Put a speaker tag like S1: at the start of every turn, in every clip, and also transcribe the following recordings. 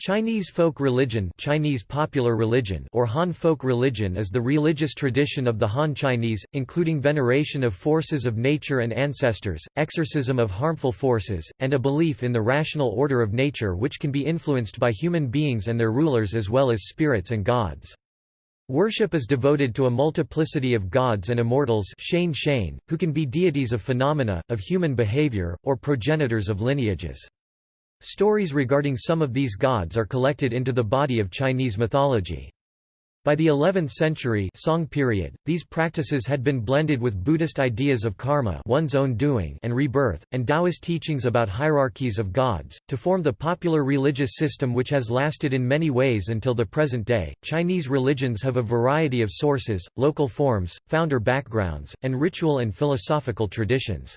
S1: Chinese folk religion Chinese popular religion or Han folk religion is the religious tradition of the Han Chinese, including veneration of forces of nature and ancestors, exorcism of harmful forces, and a belief in the rational order of nature which can be influenced by human beings and their rulers as well as spirits and gods. Worship is devoted to a multiplicity of gods and immortals who can be deities of phenomena, of human behavior, or progenitors of lineages. Stories regarding some of these gods are collected into the body of Chinese mythology. By the 11th century Song period, these practices had been blended with Buddhist ideas of karma one's own doing and rebirth, and Taoist teachings about hierarchies of gods, to form the popular religious system which has lasted in many ways until the present day. Chinese religions have a variety of sources, local forms, founder backgrounds, and ritual and philosophical traditions.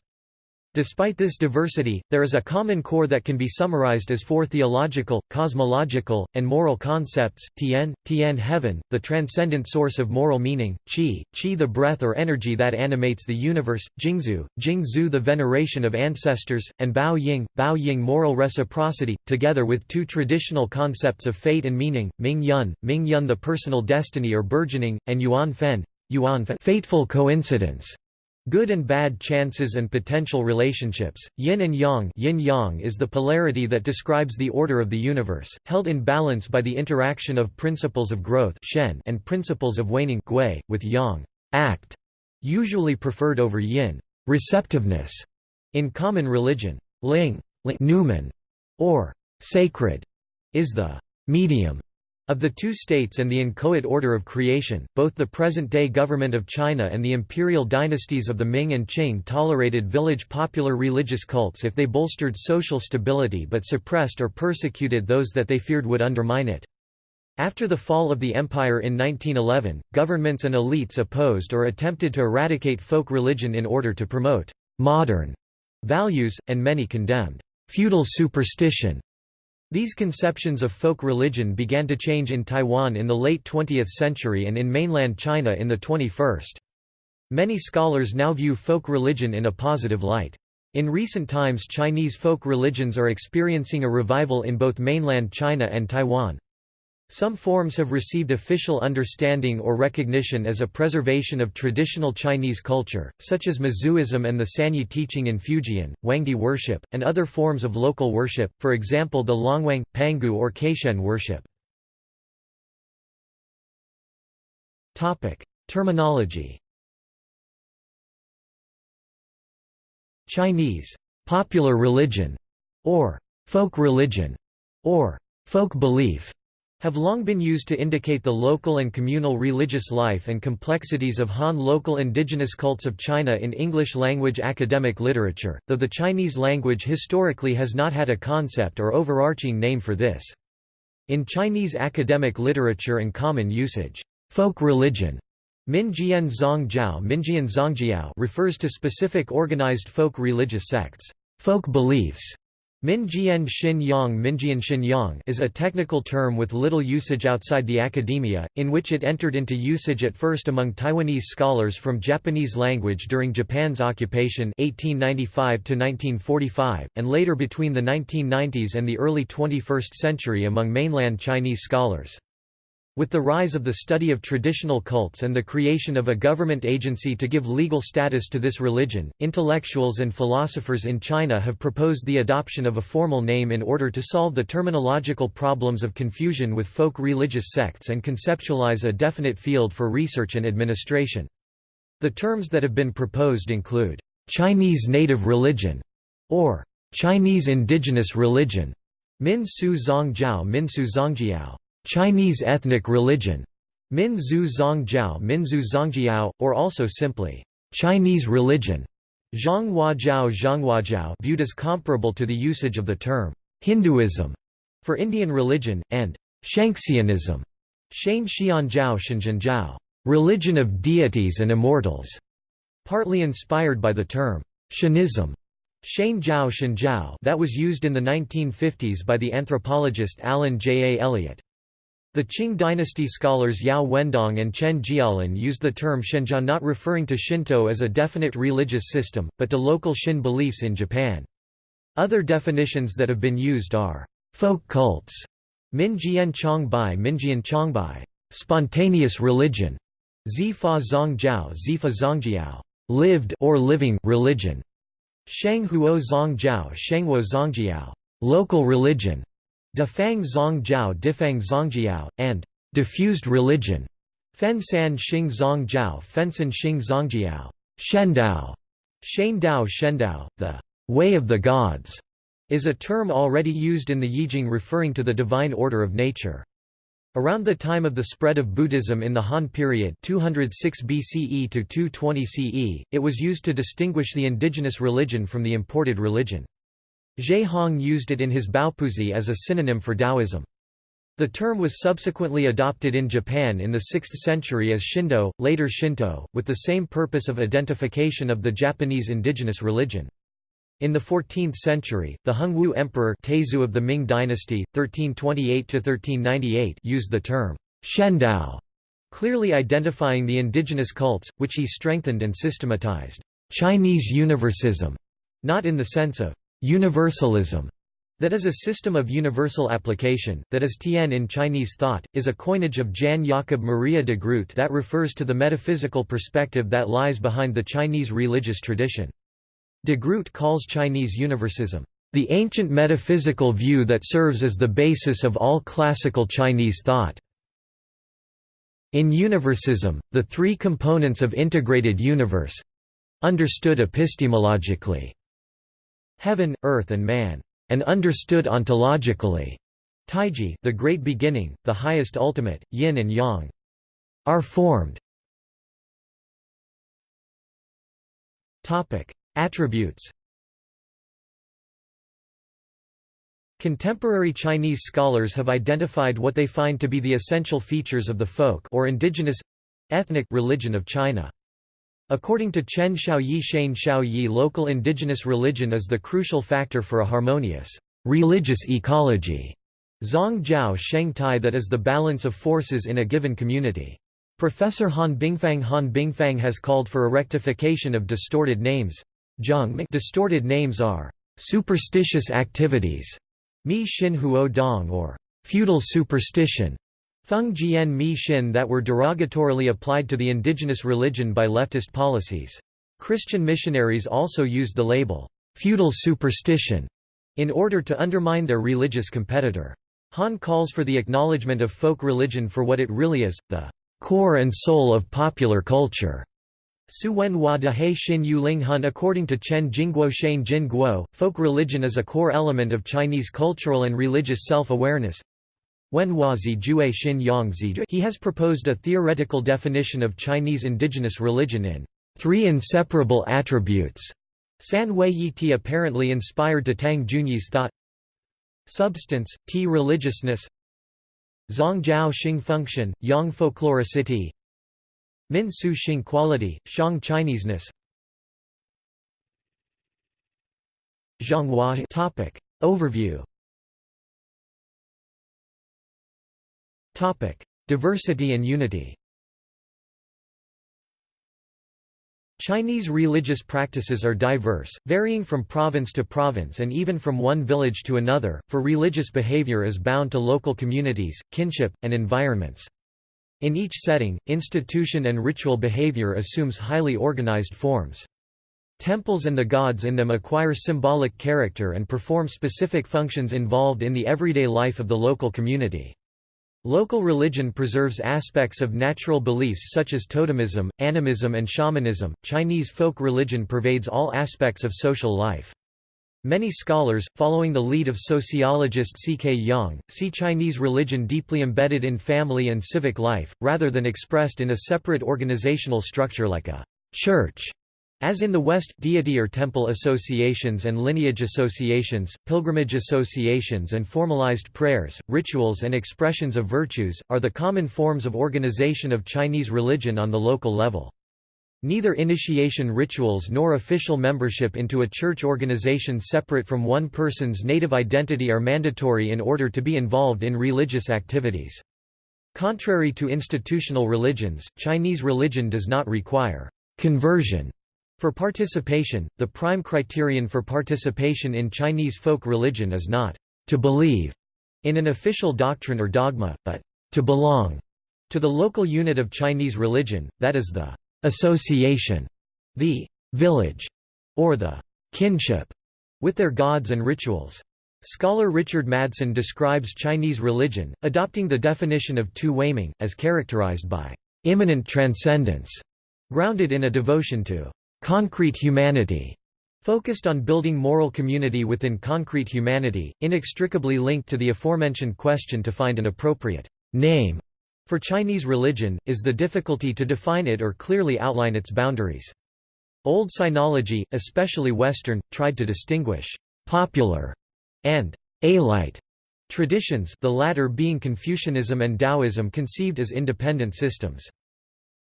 S1: Despite this diversity, there is a common core that can be summarized as four theological, cosmological, and moral concepts, Tian, Tian heaven, the transcendent source of moral meaning, Qi, Qi the breath or energy that animates the universe, Jingzhu, Jingzhu the veneration of ancestors, and Bao Ying, Bao Ying moral reciprocity, together with two traditional concepts of fate and meaning, Ming Yun, Ming Yun the personal destiny or burgeoning, and Yuan Fen, Yuan Fen fateful coincidence. Good and bad chances and potential relationships. Yin and yang, yin yang is the polarity that describes the order of the universe, held in balance by the interaction of principles of growth shen and principles of waning gui, with yang act, usually preferred over yin receptiveness. In common religion, ling, ling numen, or sacred, is the medium of the two states and the inchoate order of creation, both the present-day government of China and the imperial dynasties of the Ming and Qing tolerated village popular religious cults if they bolstered social stability but suppressed or persecuted those that they feared would undermine it. After the fall of the empire in 1911, governments and elites opposed or attempted to eradicate folk religion in order to promote «modern» values, and many condemned «feudal superstition» These conceptions of folk religion began to change in Taiwan in the late 20th century and in mainland China in the 21st. Many scholars now view folk religion in a positive light. In recent times Chinese folk religions are experiencing a revival in both mainland China and Taiwan. Some forms have received official understanding or recognition as a preservation of traditional Chinese culture, such as Mazuism and the Sanyi teaching in Fujian, Huangdi worship, and other forms of local worship, for example the Longwang, Pangu or Caishen worship. Terminology Chinese popular religion, or folk religion, or folk belief have long been used to indicate the local and communal religious life and complexities of Han local indigenous cults of China in English-language academic literature, though the Chinese language historically has not had a concept or overarching name for this. In Chinese academic literature and common usage, folk religion Minjian Zongjiao Minjian Zongjiao refers to specific organized folk religious sects. Folk beliefs Minjian Xin Yang Minjian is a technical term with little usage outside the academia, in which it entered into usage at first among Taiwanese scholars from Japanese language during Japan's occupation 1895 and later between the 1990s and the early 21st century among mainland Chinese scholars. With the rise of the study of traditional cults and the creation of a government agency to give legal status to this religion, intellectuals and philosophers in China have proposed the adoption of a formal name in order to solve the terminological problems of confusion with folk religious sects and conceptualize a definite field for research and administration. The terms that have been proposed include, "...Chinese native religion", or "...Chinese indigenous religion", Min Su Zongjiao Min Su Zongjiao Chinese ethnic religion, Minzu Zongjiao Minzu Zongjiao, or also simply, Chinese religion, Zhanghuajiao Zhanghuajiao viewed as comparable to the usage of the term, Hinduism, for Indian religion, and Shenxianism, Shane Xianjiao Shenjianjiao, religion of deities and immortals, partly inspired by the term, Shenism. Shane Jiao Shenjiao that was used in the 1950s by the anthropologist Alan J. A. Elliott. The Qing dynasty scholars Yao Wendong and Chen Jiaolin used the term Shenjia not referring to Shinto as a definite religious system, but to local Shin beliefs in Japan. Other definitions that have been used are folk cults, Minjian Chongbai Minjian Chongbai, spontaneous religion. Zifa Zongjiao Zifa Zongjiao, lived or living religion. Shenghuo Zongjiao Shenghuo Zongjiao, local religion. Difang Zongjiao Difang Zongjiao, and diffused religion. Fensan Xing Zongjiao Fensan Xing Zongjiao, Shendao. Shendao Shendao, the way of the gods is a term already used in the Yijing referring to the divine order of nature. Around the time of the spread of Buddhism in the Han period 206 BCE to 220 CE, it was used to distinguish the indigenous religion from the imported religion. Ge Hong used it in his Baopuzi as a synonym for Taoism. The term was subsequently adopted in Japan in the 6th century as Shindo, later Shinto, with the same purpose of identification of the Japanese indigenous religion. In the 14th century, the Hongwu Emperor Taizu of the Ming dynasty, 1328–1398 used the term Shendao, clearly identifying the indigenous cults, which he strengthened and systematized. Chinese universalism, not in the sense of universalism, that is a system of universal application, that is Tian in Chinese thought, is a coinage of Jan Jakob Maria de Groot that refers to the metaphysical perspective that lies behind the Chinese religious tradition. De Groot calls Chinese universalism, "...the ancient metaphysical view that serves as the basis of all classical Chinese thought." In universalism, the three components of integrated universe—understood epistemologically, heaven, earth and man, and understood ontologically, Taiji the great beginning, the highest ultimate, yin and yang, are formed. Attributes Contemporary Chinese scholars have identified what they find to be the essential features of the folk or indigenous ethnic religion of China. According to Chen Xiaoyi Shane Xiaoyi local indigenous religion is the crucial factor for a harmonious religious ecology. Zong Jiao Tai that is the balance of forces in a given community. Professor Han Bingfang Han Bingfang has called for a rectification of distorted names. Distorted names are superstitious activities, Mi Xin Huo Dong or feudal superstition, Feng Jian Mi Xin that were derogatorily applied to the indigenous religion by leftist policies. Christian missionaries also used the label feudal superstition in order to undermine their religious competitor. Han calls for the acknowledgement of folk religion for what it really is, the core and soul of popular culture. Su Wen Hua De He Xin Yu Ling Hun According to Chen Jingguo Shane Jin Guo, folk religion is a core element of Chinese cultural and religious self-awareness. He has proposed a theoretical definition of Chinese indigenous religion in three inseparable attributes. San Wei Yi Ti apparently inspired to Tang Junyi's thought. Substance, Ti religiousness. Zong Jiao Xing function, Yang folkloricity. Min Su Xing quality, Shang Chineseness. Zhanghua topic. Overview Diversity and unity Chinese religious practices are diverse, varying from province to province and even from one village to another, for religious behavior is bound to local communities, kinship, and environments. In each setting, institution and ritual behavior assumes highly organized forms. Temples and the gods in them acquire symbolic character and perform specific functions involved in the everyday life of the local community. Local religion preserves aspects of natural beliefs such as totemism, animism, and shamanism. Chinese folk religion pervades all aspects of social life. Many scholars, following the lead of sociologist C.K. Yang, see Chinese religion deeply embedded in family and civic life, rather than expressed in a separate organizational structure like a church. As in the West, deity or temple associations and lineage associations, pilgrimage associations and formalized prayers, rituals and expressions of virtues, are the common forms of organization of Chinese religion on the local level. Neither initiation rituals nor official membership into a church organization separate from one person's native identity are mandatory in order to be involved in religious activities. Contrary to institutional religions, Chinese religion does not require conversion for participation. The prime criterion for participation in Chinese folk religion is not to believe, in an official doctrine or dogma, but to belong to the local unit of Chinese religion, that is the association, the village, or the kinship with their gods and rituals. Scholar Richard Madsen describes Chinese religion, adopting the definition of Tu Weiming, as characterized by immanent transcendence, grounded in a devotion to concrete humanity, focused on building moral community within concrete humanity, inextricably linked to the aforementioned question to find an appropriate name for Chinese religion, is the difficulty to define it or clearly outline its boundaries. Old Sinology, especially Western, tried to distinguish «popular» and «alite» traditions the latter being Confucianism and Taoism conceived as independent systems.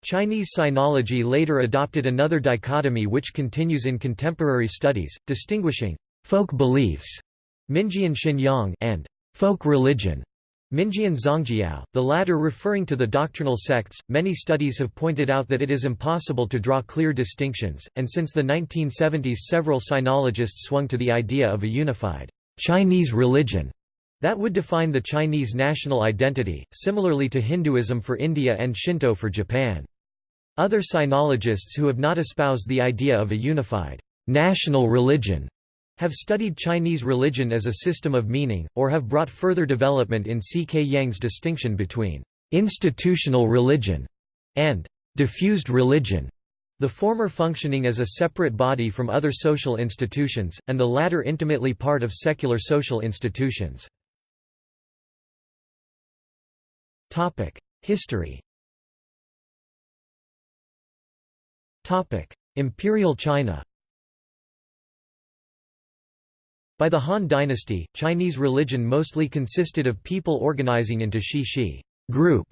S1: Chinese Sinology later adopted another dichotomy which continues in contemporary studies, distinguishing «folk beliefs» Minjian Xinyang and «folk religion» Minjian Zongjiao, the latter referring to the doctrinal sects. Many studies have pointed out that it is impossible to draw clear distinctions, and since the 1970s several sinologists swung to the idea of a unified Chinese religion that would define the Chinese national identity, similarly to Hinduism for India and Shinto for Japan. Other sinologists who have not espoused the idea of a unified national religion have studied Chinese religion as a system of meaning, or have brought further development in C. K. Yang's distinction between institutional religion and diffused religion, the former functioning as a separate body from other social institutions, and the latter intimately part of secular social institutions. History Imperial China By the Han dynasty, Chinese religion mostly consisted of people organizing into shi-shi group,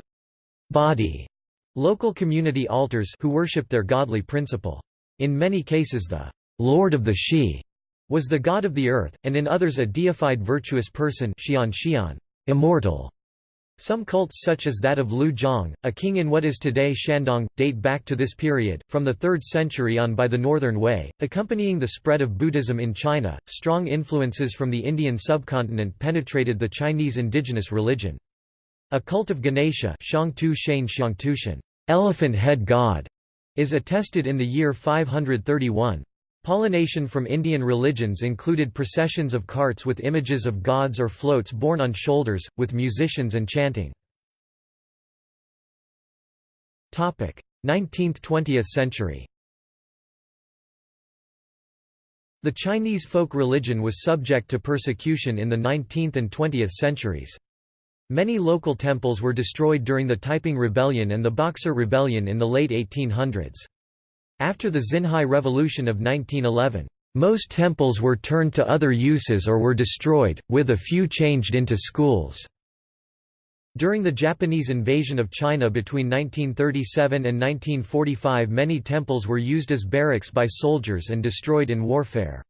S1: body, local community altars who worshipped their godly principle. In many cases the Lord of the Shi was the god of the earth, and in others a deified virtuous person Xian Xian, immortal. Some cults such as that of Liu Zhang, a king in what is today Shandong, date back to this period, from the 3rd century on by the Northern Way. Accompanying the spread of Buddhism in China, strong influences from the Indian subcontinent penetrated the Chinese indigenous religion. A cult of Ganesha elephant head god, is attested in the year 531. Pollination from Indian religions included processions of carts with images of gods or floats borne on shoulders, with musicians and chanting. 19th–20th century The Chinese folk religion was subject to persecution in the 19th and 20th centuries. Many local temples were destroyed during the Taiping Rebellion and the Boxer Rebellion in the late 1800s. After the Xinhai Revolution of 1911, most temples were turned to other uses or were destroyed, with a few changed into schools. During the Japanese invasion of China between 1937 and 1945 many temples were used as barracks by soldiers and destroyed in warfare.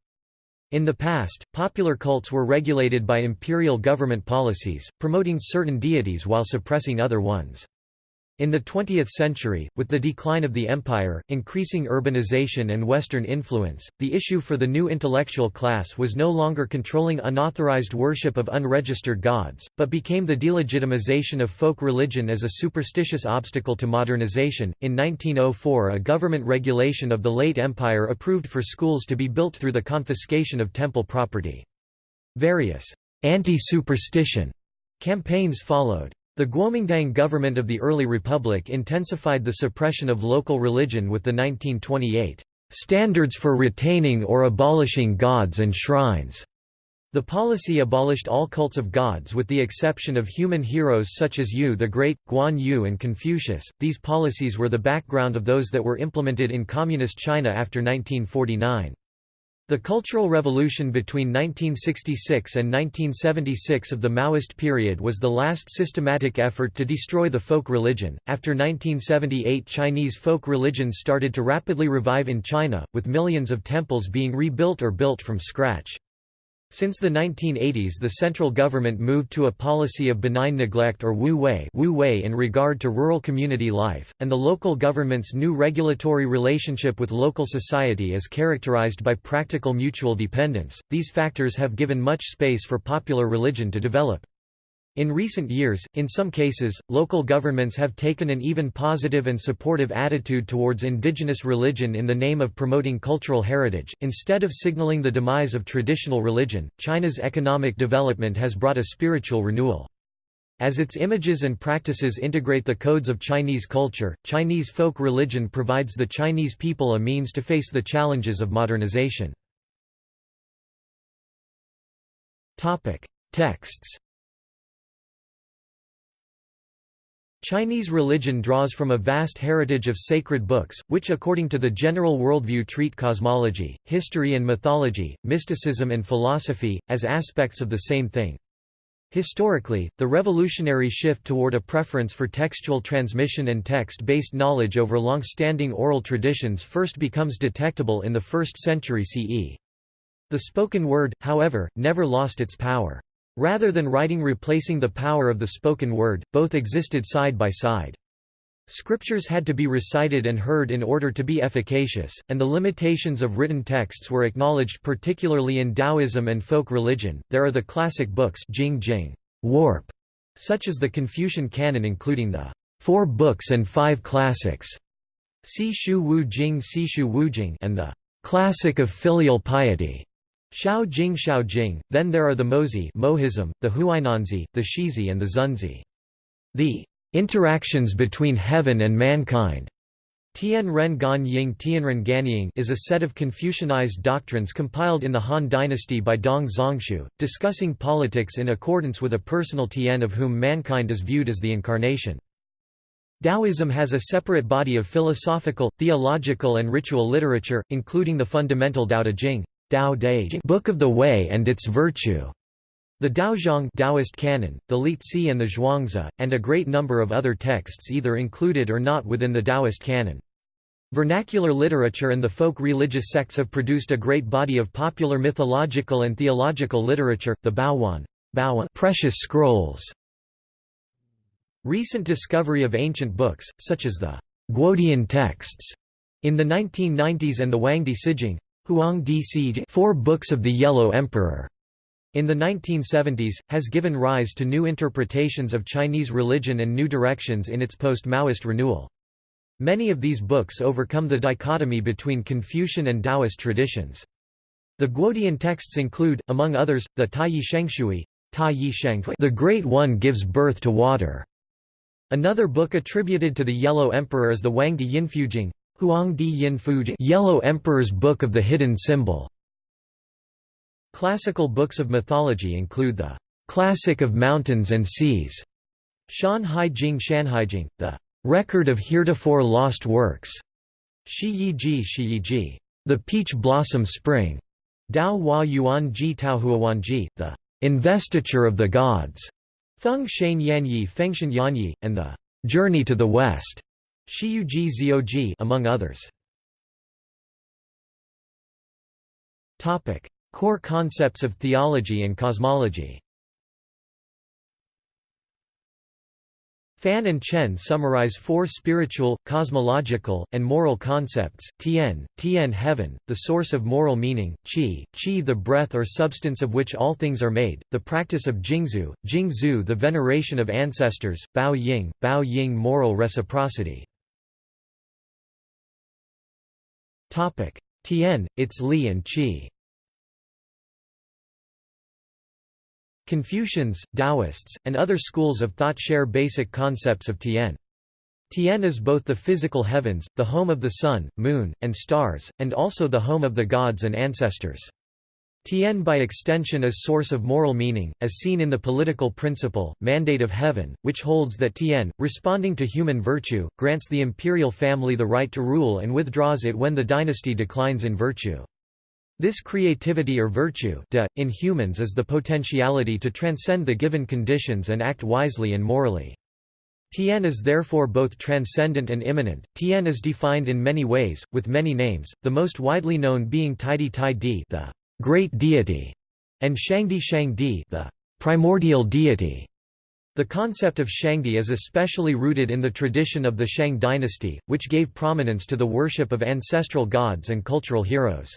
S1: In the past, popular cults were regulated by imperial government policies, promoting certain deities while suppressing other ones. In the 20th century, with the decline of the empire, increasing urbanization and Western influence, the issue for the new intellectual class was no longer controlling unauthorized worship of unregistered gods, but became the delegitimization of folk religion as a superstitious obstacle to modernization. In 1904, a government regulation of the late empire approved for schools to be built through the confiscation of temple property. Various anti-superstition campaigns followed. The Guomindang government of the early republic intensified the suppression of local religion with the 1928 "'Standards for Retaining or Abolishing Gods and Shrines' The policy abolished all cults of gods with the exception of human heroes such as Yu the Great, Guan Yu and Confucius. These policies were the background of those that were implemented in Communist China after 1949. The Cultural Revolution between 1966 and 1976 of the Maoist period was the last systematic effort to destroy the folk religion. After 1978, Chinese folk religions started to rapidly revive in China, with millions of temples being rebuilt or built from scratch. Since the 1980s the central government moved to a policy of benign neglect or wu wei, wu wei in regard to rural community life, and the local government's new regulatory relationship with local society is characterized by practical mutual dependence. These factors have given much space for popular religion to develop. In recent years, in some cases, local governments have taken an even positive and supportive attitude towards indigenous religion in the name of promoting cultural heritage. Instead of signaling the demise of traditional religion, China's economic development has brought a spiritual renewal. As its images and practices integrate the codes of Chinese culture, Chinese folk religion provides the Chinese people a means to face the challenges of modernization. Texts Chinese religion draws from a vast heritage of sacred books, which according to the general worldview treat cosmology, history and mythology, mysticism and philosophy, as aspects of the same thing. Historically, the revolutionary shift toward a preference for textual transmission and text-based knowledge over long-standing oral traditions first becomes detectable in the 1st century CE. The spoken word, however, never lost its power. Rather than writing replacing the power of the spoken word, both existed side by side. Scriptures had to be recited and heard in order to be efficacious, and the limitations of written texts were acknowledged particularly in Taoism and folk religion. There are the classic books Jing Jing, warp, such as the Confucian canon including the Four Books and Five Classics, Si Shu Wu Jing Si Shu Wu Jing, and the Classic of Filial Piety. Xiao Jing Xiao Jing, then there are the Mozi Mohism, the Huainanzi, the Shizi and the Xunzi. The interactions between heaven and mankind Tian Ren Gan Ying Tianren Ganying is a set of Confucianized doctrines compiled in the Han dynasty by Dong Zhongshu, discussing politics in accordance with a personal Tian of whom mankind is viewed as the incarnation. Taoism has a separate body of philosophical, theological and ritual literature, including the fundamental Tao Te Ching, Tao De Book of the Way and its Virtue, the Daozang Taoist canon, the Liezi and the Zhuangzi, and a great number of other texts either included or not within the Taoist canon. Vernacular literature and the folk religious sects have produced a great body of popular mythological and theological literature, the Baowan, Baowan precious scrolls. Recent discovery of ancient books, such as the Guodian texts, in the 1990s and the Huangdi Sijing, Huang Four Books of the Yellow Emperor, in the 1970s, has given rise to new interpretations of Chinese religion and new directions in its post-Maoist renewal. Many of these books overcome the dichotomy between Confucian and Taoist traditions. The Guodian texts include, among others, the Taiyi Shengshui, The Great One Gives Birth to Water. Another book attributed to the Yellow Emperor is the Huangdi Yinfujing, Huang Di Yin Fujing Yellow Emperor's Book of the Hidden Symbol. Classical books of mythology include the Classic of Mountains and Seas, Shan Hai Jing Shanhaijing, the Record of Heretofore Lost Works, Shi Yi Ji Shi Ji, The Peach Blossom Spring, Dao Hua Yuan Ji Tao Huawan Ji, The Investiture of the Gods, Feng Shen Yanyi Fengshen Yanyi, and The Journey to the West. Shiyuji Zioji among others. Topic: Core concepts of theology and cosmology. Fan and Chen summarize four spiritual, cosmological, and moral concepts, Tian, Tian heaven, the source of moral meaning, Qi, Qi the breath or substance of which all things are made, the practice of Jingzhu, Jingzhu the veneration of ancestors, Bao Ying, Bao Ying moral reciprocity. Tian, its Li and Qi Confucians, Taoists, and other schools of thought share basic concepts of Tian. Tian is both the physical heavens, the home of the sun, moon, and stars, and also the home of the gods and ancestors. Tian by extension is source of moral meaning, as seen in the political principle, Mandate of Heaven, which holds that Tien, responding to human virtue, grants the imperial family the right to rule and withdraws it when the dynasty declines in virtue. This creativity or virtue de, in humans is the potentiality to transcend the given conditions and act wisely and morally. Tien is therefore both transcendent and immanent. Tien is defined in many ways, with many names, the most widely known being Taidi Tai Di the great deity, and Shangdi Shangdi the primordial deity. The concept of Shangdi is especially rooted in the tradition of the Shang dynasty, which gave prominence to the worship of ancestral gods and cultural heroes.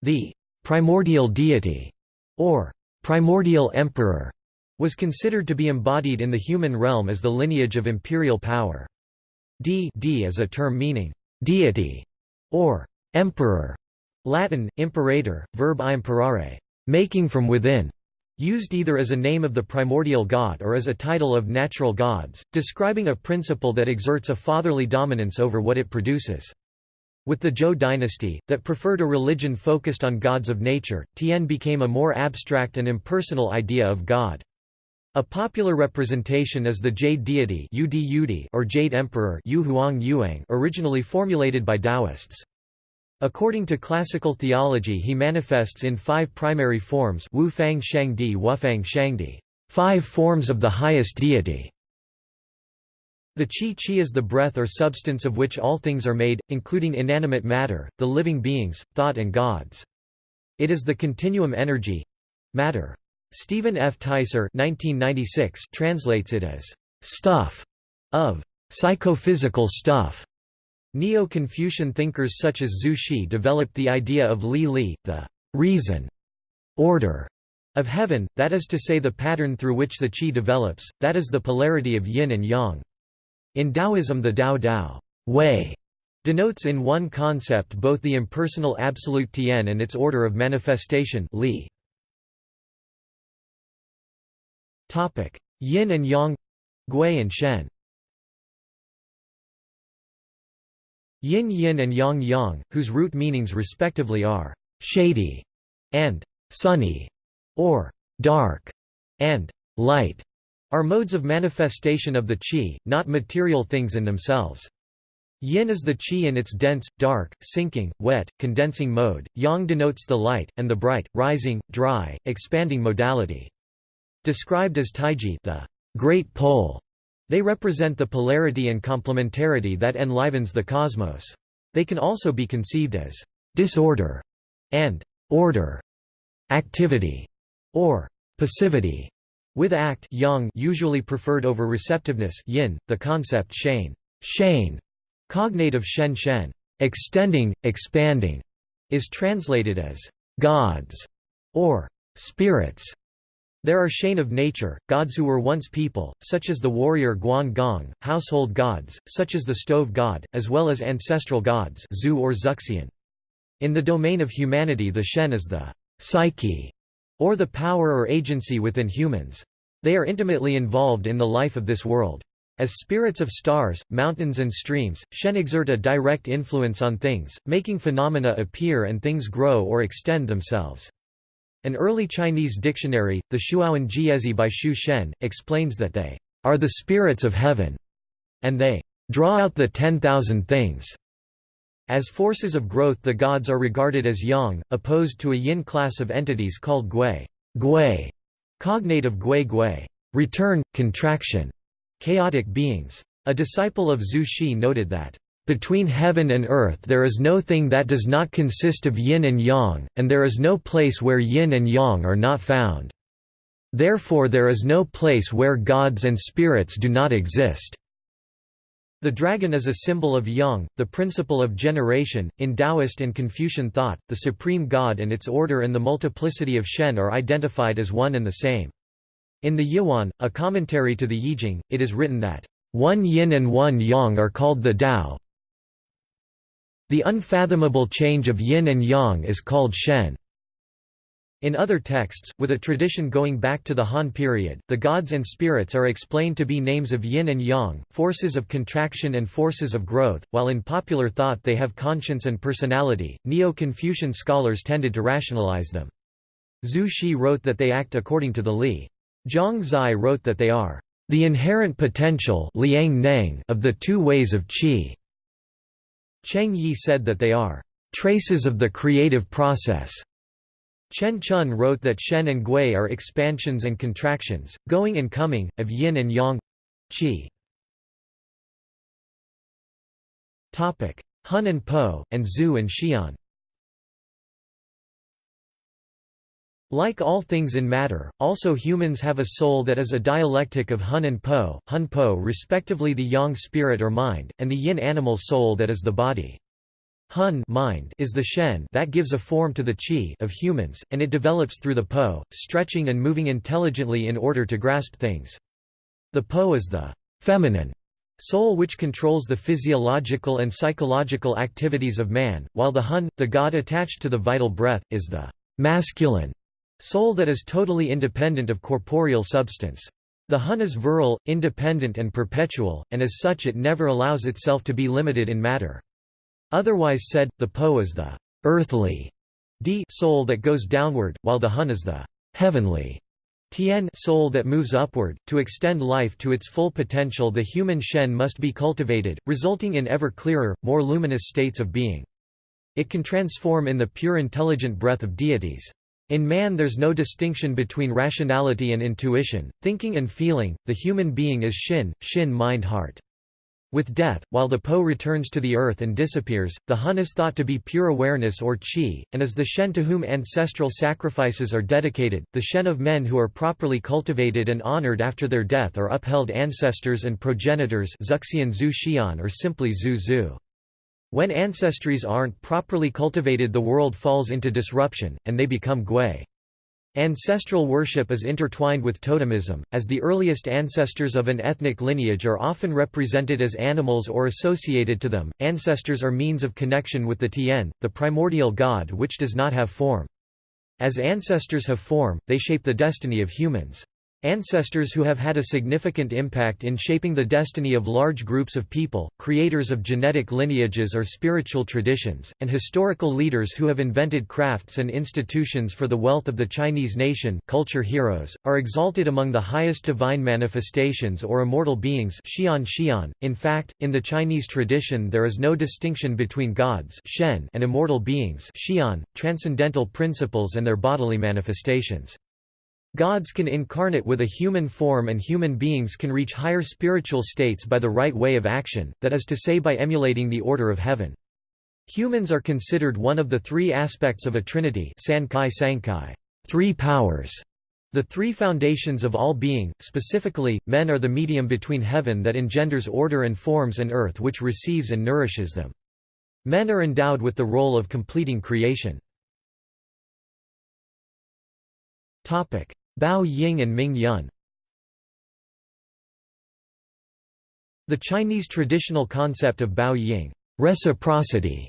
S1: The primordial deity, or primordial emperor, was considered to be embodied in the human realm as the lineage of imperial power. D, D is a term meaning deity or emperor, Latin, imperator, verb imperare, making from within, used either as a name of the primordial god or as a title of natural gods, describing a principle that exerts a fatherly dominance over what it produces. With the Zhou dynasty, that preferred a religion focused on gods of nature, Tian became a more abstract and impersonal idea of God. A popular representation is the Jade deity or Jade Emperor originally formulated by Taoists. According to classical theology he manifests in five primary forms Wu Fang Shangdi Wufang Shangdi, five forms of the highest deity. The Qi Qi is the breath or substance of which all things are made, including inanimate matter, the living beings, thought and gods. It is the continuum energy—matter. Stephen F. Teiser 1996 translates it as «stuff» of «psychophysical stuff». Neo-Confucian thinkers such as Zhu Xi developed the idea of Li Li, the «reason» order of heaven, that is to say the pattern through which the qi develops, that is the polarity of yin and yang. In Taoism the Dao Dao way denotes in one concept both the impersonal absolute Tian and its order of manifestation Li. Yin and Yang Gui and Shen Yin Yin and Yang Yang, whose root meanings respectively are «shady» and «sunny» or «dark» and «light» are modes of manifestation of the qi, not material things in themselves. Yin is the qi in its dense, dark, sinking, wet, condensing mode, yang denotes the light, and the bright, rising, dry, expanding modality. Described as taiji the great pole, they represent the polarity and complementarity that enlivens the cosmos. They can also be conceived as disorder and order, activity, or passivity. With act yang usually preferred over receptiveness yin, the concept shane, shane cognate of shen shen, extending, expanding, is translated as gods or spirits. There are shane of nature, gods who were once people, such as the warrior Guan Gong, household gods, such as the stove god, as well as ancestral gods Zhu or Zuxian. In the domain of humanity the shen is the psyche or the power or agency within humans. They are intimately involved in the life of this world. As spirits of stars, mountains and streams, Shen exert a direct influence on things, making phenomena appear and things grow or extend themselves. An early Chinese dictionary, the Shuowen Jiezi by Xu Shen, explains that they are the spirits of heaven, and they draw out the ten thousand things. As forces of growth the gods are regarded as yang, opposed to a yin class of entities called gui, gui cognate of gui gui, return, contraction, chaotic beings. A disciple of Zhu Xi noted that, "...between heaven and earth there is no thing that does not consist of yin and yang, and there is no place where yin and yang are not found. Therefore there is no place where gods and spirits do not exist." The dragon is a symbol of yang, the principle of generation. In Taoist and Confucian thought, the supreme god and its order and the multiplicity of Shen are identified as one and the same. In the Yuan, a commentary to the Yijing, it is written that, one yin and one yang are called the Tao. The unfathomable change of yin and yang is called Shen. In other texts, with a tradition going back to the Han period, the gods and spirits are explained to be names of yin and yang, forces of contraction and forces of growth, while in popular thought they have conscience and personality. Neo Confucian scholars tended to rationalize them. Zhu Xi wrote that they act according to the Li. Zhang Zai wrote that they are the inherent potential of the two ways of qi. Cheng Yi said that they are traces of the creative process. Chen Chun wrote that Shen and Gui are expansions and contractions, going and coming, of yin and yang qi. Hun and Po, and Zhu and Xian Like all things in matter, also humans have a soul that is a dialectic of Hun and Po, Hun Po respectively the yang spirit or mind, and the yin animal soul that is the body. Hun mind is the shen that gives a form to the qi of humans, and it develops through the po, stretching and moving intelligently in order to grasp things. The po is the feminine soul which controls the physiological and psychological activities of man, while the hun, the god attached to the vital breath, is the masculine soul that is totally independent of corporeal substance. The hun is virile, independent and perpetual, and as such it never allows itself to be limited in matter. Otherwise said, the po is the earthly D soul that goes downward, while the hun is the heavenly Tien soul that moves upward. To extend life to its full potential the human shen must be cultivated, resulting in ever clearer, more luminous states of being. It can transform in the pure intelligent breath of deities. In man there's no distinction between rationality and intuition, thinking and feeling, the human being is shin, shin mind heart. With death, while the Po returns to the earth and disappears, the Hun is thought to be pure awareness or Qi, and is the Shen to whom ancestral sacrifices are dedicated. The Shen of men who are properly cultivated and honored after their death are upheld ancestors and progenitors Zuxian Zhu Xian or simply Zhu Zhu. When ancestries aren't properly cultivated the world falls into disruption, and they become Gui. Ancestral worship is intertwined with totemism, as the earliest ancestors of an ethnic lineage are often represented as animals or associated to them. Ancestors are means of connection with the Tian, the primordial god which does not have form. As ancestors have form, they shape the destiny of humans. Ancestors who have had a significant impact in shaping the destiny of large groups of people, creators of genetic lineages or spiritual traditions, and historical leaders who have invented crafts and institutions for the wealth of the Chinese nation culture heroes, are exalted among the highest divine manifestations or immortal beings xian xian. .In fact, in the Chinese tradition there is no distinction between gods shen and immortal beings xian, transcendental principles and their bodily manifestations. Gods can incarnate with a human form and human beings can reach higher spiritual states by the right way of action, that is to say by emulating the order of heaven. Humans are considered one of the three aspects of a trinity Sancai Sancai, three powers, the three foundations of all being, specifically, men are the medium between heaven that engenders order and forms and earth which receives and nourishes them. Men are endowed with the role of completing creation. Bao Ying and Ming Yun The Chinese traditional concept of Bao Ying reciprocity,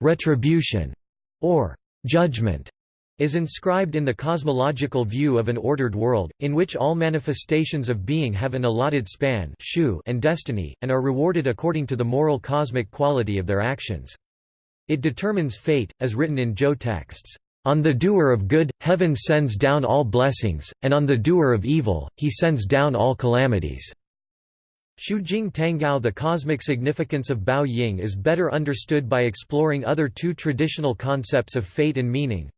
S1: retribution, or judgment, is inscribed in the cosmological view of an ordered world, in which all manifestations of being have an allotted span and destiny, and are rewarded according to the moral cosmic quality of their actions. It determines fate, as written in Zhou texts. On the doer of good, heaven sends down all blessings, and on the doer of evil, he sends down all calamities. Jing Tanggao The cosmic significance of Bao Ying is better understood by exploring other two traditional concepts of fate and meaning.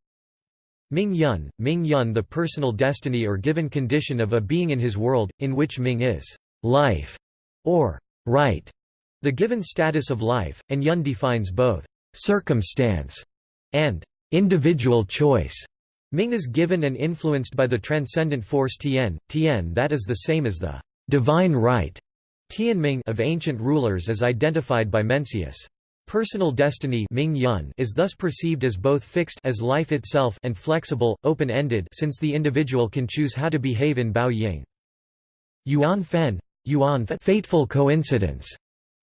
S1: Ming Yun, Ming Yun the personal destiny or given condition of a being in his world, in which Ming is life, or right, the given status of life, and Yun defines both circumstance and individual choice. Ming is given and influenced by the transcendent force Tian, Tian that is the same as the divine right Tianming of ancient rulers as identified by Mencius. Personal destiny Ming Yun is thus perceived as both fixed as life itself and flexible, open-ended since the individual can choose how to behave in Bao Ying. Yuan Fen, Yuan fateful coincidence,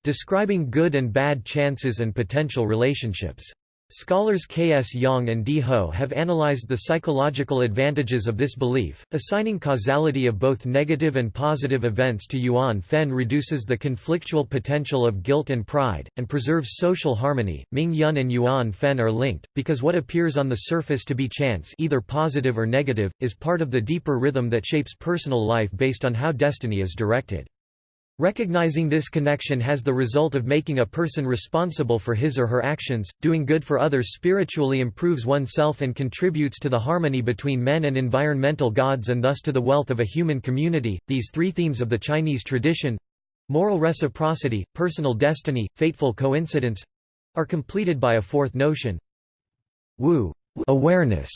S1: describing good and bad chances and potential relationships. Scholars K. S. Yang and D. Ho have analyzed the psychological advantages of this belief, assigning causality of both negative and positive events to Yuan Fen reduces the conflictual potential of guilt and pride, and preserves social harmony. Ming Yun and Yuan Fen are linked, because what appears on the surface to be chance either positive or negative, is part of the deeper rhythm that shapes personal life based on how destiny is directed. Recognizing this connection has the result of making a person responsible for his or her actions. Doing good for others spiritually improves oneself and contributes to the harmony between men and environmental gods and thus to the wealth of a human community. These three themes of the Chinese tradition moral reciprocity, personal destiny, fateful coincidence are completed by a fourth notion wu awareness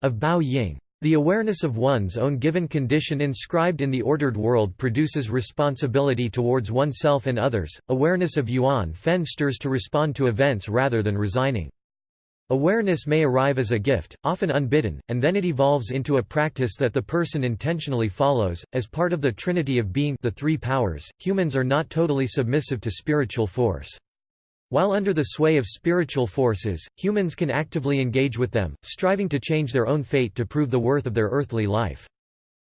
S1: of Bao Ying. The awareness of one's own given condition inscribed in the ordered world produces responsibility towards oneself and others. Awareness of Yuan Fen stirs to respond to events rather than resigning. Awareness may arrive as a gift, often unbidden, and then it evolves into a practice that the person intentionally follows. As part of the trinity of being the three powers, humans are not totally submissive to spiritual force. While under the sway of spiritual forces, humans can actively engage with them, striving to change their own fate to prove the worth of their earthly life.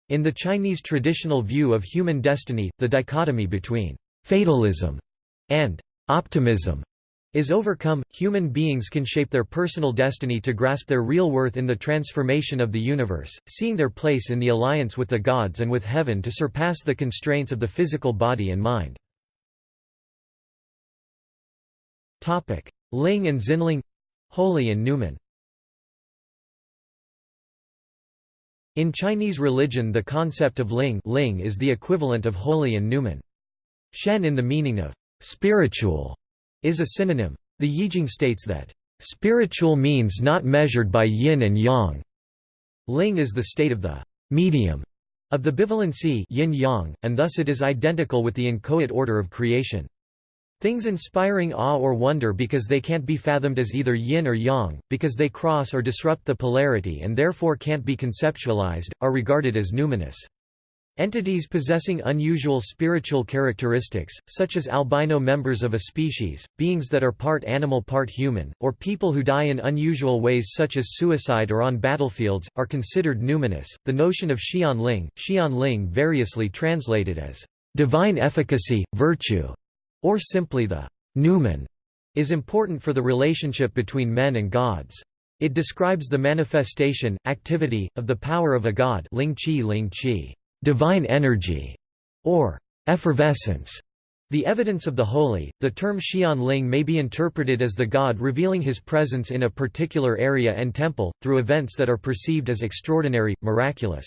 S1: In the Chinese traditional view of human destiny, the dichotomy between fatalism and optimism is overcome, human beings can shape their personal destiny to grasp their real worth in the transformation of the universe, seeing their place in the alliance with the gods and with heaven to surpass the constraints of the physical body and mind. Ling and Xinling Holy and numen. In Chinese religion the concept of ling, ling is the equivalent of holy and numen. Shen in the meaning of spiritual is a synonym. The Yijing states that, "...spiritual means not measured by yin and yang." Ling is the state of the medium of the bivalency yin-yang, and thus it is identical with the inchoate order of creation. Things inspiring awe or wonder because they can't be fathomed as either yin or yang, because they cross or disrupt the polarity and therefore can't be conceptualized, are regarded as numinous. Entities possessing unusual spiritual characteristics, such as albino members of a species, beings that are part animal part human, or people who die in unusual ways such as suicide or on battlefields, are considered numinous. The notion of Xian Ling, Xian Ling variously translated as divine efficacy, virtue, or simply the numen, is important for the relationship between men and gods. It describes the manifestation, activity, of the power of a god Ling Qi Ling Qi divine energy, or effervescence. The evidence of the holy, the term Xian Ling may be interpreted as the god revealing his presence in a particular area and temple, through events that are perceived as extraordinary, miraculous.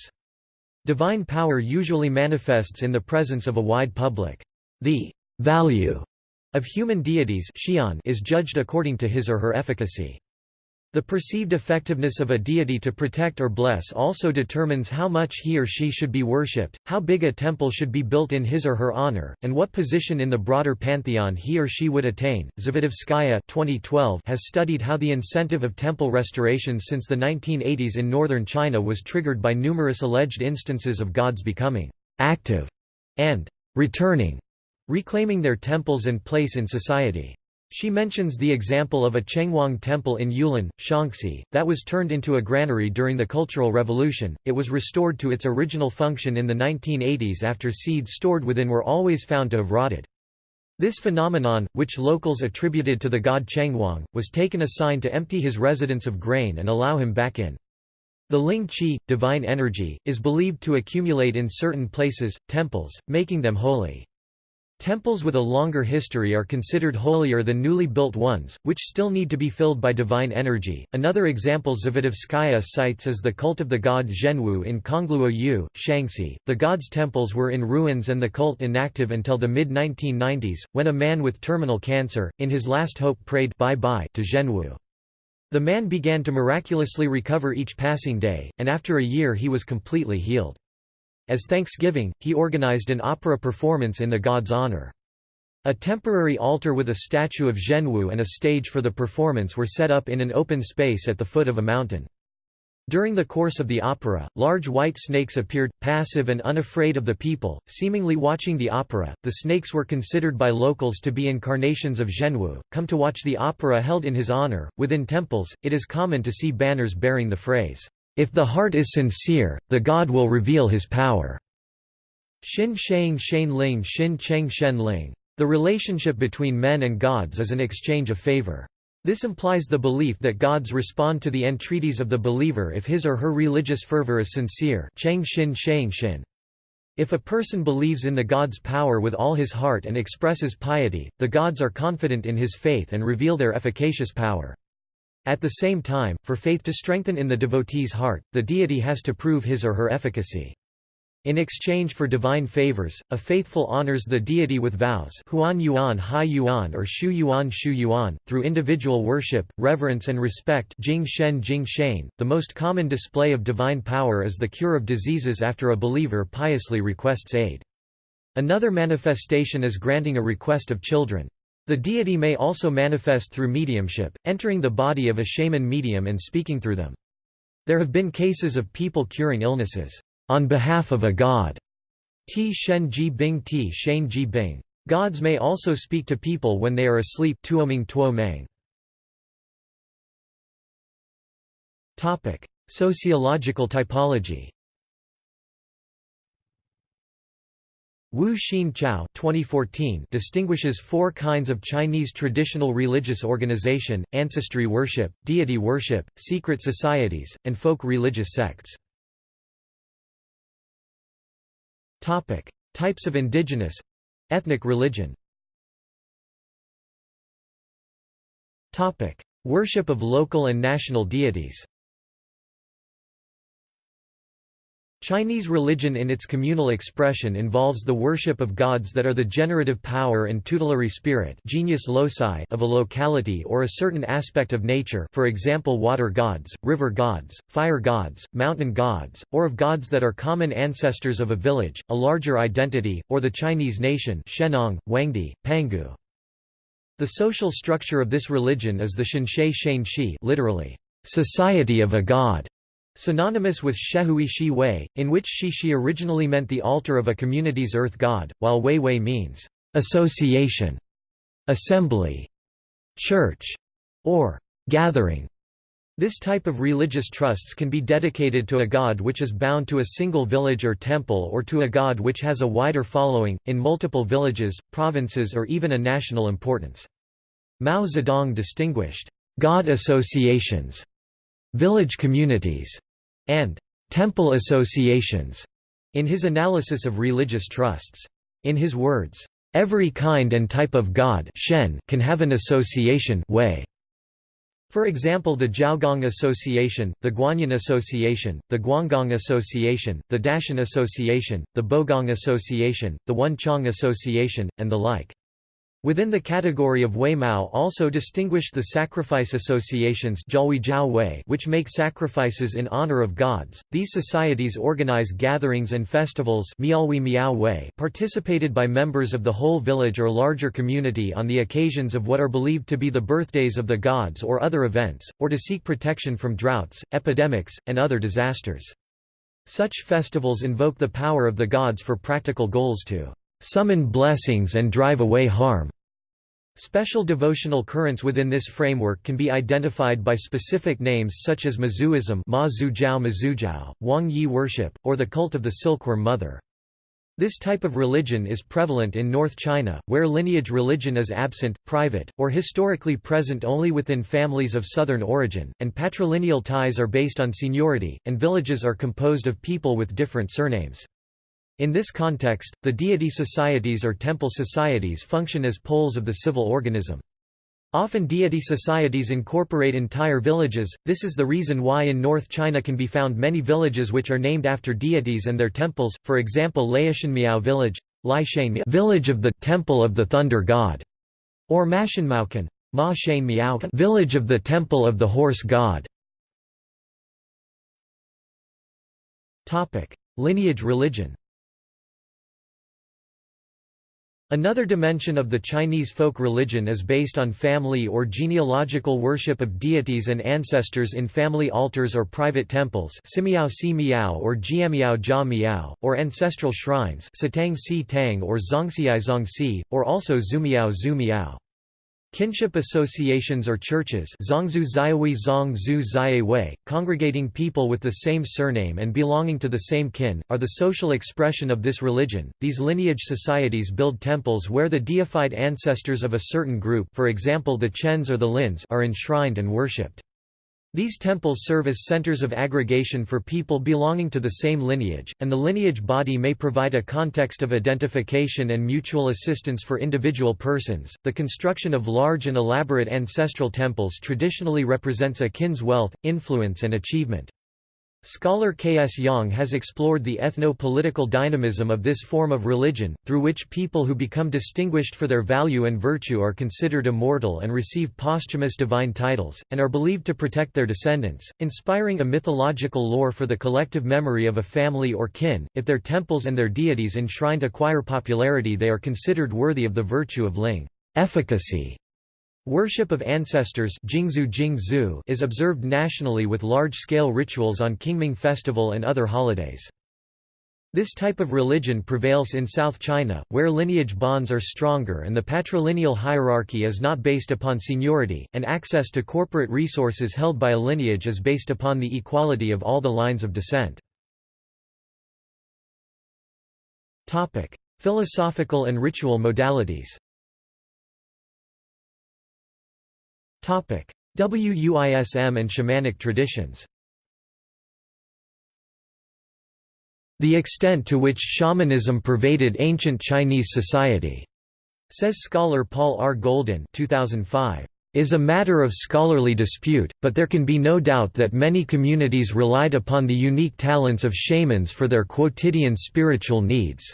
S1: Divine power usually manifests in the presence of a wide public. The value of human deities is judged according to his or her efficacy. The perceived effectiveness of a deity to protect or bless also determines how much he or she should be worshipped, how big a temple should be built in his or her honor, and what position in the broader pantheon he or she would attain. Zavidovskaya 2012 has studied how the incentive of temple restorations since the 1980s in northern China was triggered by numerous alleged instances of gods becoming active and returning, reclaiming their temples and place in society. She mentions the example of a Chenghuang temple in Yulin, Shaanxi, that was turned into a granary during the Cultural Revolution. It was restored to its original function in the 1980s after seeds stored within were always found to have rotted. This phenomenon, which locals attributed to the god Chenghuang, was taken a sign to empty his residence of grain and allow him back in. The Ling Qi, divine energy, is believed to accumulate in certain places, temples, making them holy. Temples with a longer history are considered holier than newly built ones, which still need to be filled by divine energy. Another example Zavidovskaya cites is the cult of the god Zhenwu in Kongluo Yu, Shaanxi. The god's temples were in ruins and the cult inactive until the mid 1990s, when a man with terminal cancer, in his last hope, prayed bye bye to Zhenwu. The man began to miraculously recover each passing day, and after a year he was completely healed. As thanksgiving, he organized an opera performance in the god's honor. A temporary altar with a statue of Zhenwu and a stage for the performance were set up in an open space at the foot of a mountain. During the course of the opera, large white snakes appeared, passive and unafraid of the people, seemingly watching the opera. The snakes were considered by locals to be incarnations of Zhenwu, come to watch the opera held in his honor. Within temples, it is common to see banners bearing the phrase, if the heart is sincere, the God will reveal his power. Xin Shang Shen Ling Xin Cheng Shen Ling. The relationship between men and gods is an exchange of favor. This implies the belief that gods respond to the entreaties of the believer if his or her religious fervor is sincere Cheng Xin Shang Xin. If a person believes in the god's power with all his heart and expresses piety, the gods are confident in his faith and reveal their efficacious power. At the same time, for faith to strengthen in the devotee's heart, the deity has to prove his or her efficacy. In exchange for divine favors, a faithful honors the deity with vows Huan Yuan Hai Yuan or Shu Yuan Shu Yuan, through individual worship, reverence and respect Jing Shen Jing Shane. .The most common display of divine power is the cure of diseases after a believer piously requests aid. Another manifestation is granting a request of children. The deity may also manifest through mediumship, entering the body of a shaman medium and speaking through them. There have been cases of people curing illnesses on behalf of a god. Ti Shen Ji Bing Ti Shane Ji Bing. Gods may also speak to people when they are asleep. Topic: Sociological typology. Wu Xin Chao 2014 distinguishes four kinds of Chinese traditional religious organization, ancestry worship, deity worship, secret societies, and folk religious sects. Types of indigenous ethnic religion. Worship of local and national deities. Chinese religion in its communal expression involves the worship of gods that are the generative power and tutelary spirit genius loci of a locality or a certain aspect of nature for example water gods, river gods, fire gods, mountain gods, or of gods that are common ancestors of a village, a larger identity, or the Chinese nation Shennong, Huangdi, Pangu. The social structure of this religion is the Shenshi literally, society of a god, Synonymous with Shehui Shi Wei, in which Shishi originally meant the altar of a community's earth god, while Wei Wei means association, assembly, church, or gathering. This type of religious trusts can be dedicated to a god which is bound to a single village or temple or to a god which has a wider following, in multiple villages, provinces or even a national importance. Mao Zedong distinguished, "...god associations", village communities, and temple associations in his analysis of religious trusts. In his words, every kind and type of god shen can have an association way. For example the Jiaogong Association, the Guanyin Association, the Guangong Association, the Dashan Association, the Bogong Association, the Wenchong Association, and the like. Within the category of Wei Mao also distinguished the sacrifice associations which make sacrifices in honor of gods. These societies organize gatherings and festivals participated by members of the whole village or larger community on the occasions of what are believed to be the birthdays of the gods or other events, or to seek protection from droughts, epidemics, and other disasters. Such festivals invoke the power of the gods for practical goals to summon blessings and drive away harm. Special devotional currents within this framework can be identified by specific names such as Mazuism Ma Zhujiao Wangye worship, or the cult of the Silkworm Mother. This type of religion is prevalent in North China, where lineage religion is absent, private, or historically present only within families of southern origin, and patrilineal ties are based on seniority, and villages are composed of people with different surnames. In this context, the deity societies or temple societies function as poles of the civil organism. Often deity societies incorporate entire villages, this is the reason why in North China can be found many villages which are named after deities and their temples, for example Laishanmiao village, village of the Temple of the Thunder God, or Mashanmaukan Ma village of the Temple of the Horse God. Lineage religion Another dimension of the Chinese folk religion is based on family or genealogical worship of deities and ancestors in family altars or private temples Simiao Si Miao or Jiamiao Jia Miao, or ancestral shrines Si Tang or Zongxiai Zongxi, or also Zumiao Zhu Miao. Kinship associations or churches congregating people with the same surname and belonging to the same kin, are the social expression of this religion. These lineage societies build temples where the deified ancestors of a certain group for example the Chens or the Lins are enshrined and worshipped. These temples serve as centers of aggregation for people belonging to the same lineage, and the lineage body may provide a context of identification and mutual assistance for individual persons. The construction of large and elaborate ancestral temples traditionally represents a kin's wealth, influence, and achievement. Scholar K. S. Yang has explored the ethno-political dynamism of this form of religion, through which people who become distinguished for their value and virtue are considered immortal and receive posthumous divine titles, and are believed to protect their descendants, inspiring a mythological lore for the collective memory of a family or kin. If their temples and their deities enshrined acquire popularity they are considered worthy of the virtue of ling efficacy. Worship of ancestors is observed nationally with large-scale rituals on Qingming Festival and other holidays. This type of religion prevails in South China, where lineage bonds are stronger and the patrilineal hierarchy is not based upon seniority, and access to corporate resources held by a lineage is based upon the equality of all the lines of descent. Philosophical and ritual modalities WUISM and shamanic traditions The extent to which shamanism pervaded ancient Chinese society, says scholar Paul R. Goldin 2005, is a matter of scholarly dispute, but there can be no doubt that many communities relied upon the unique talents of shamans for their quotidian spiritual needs.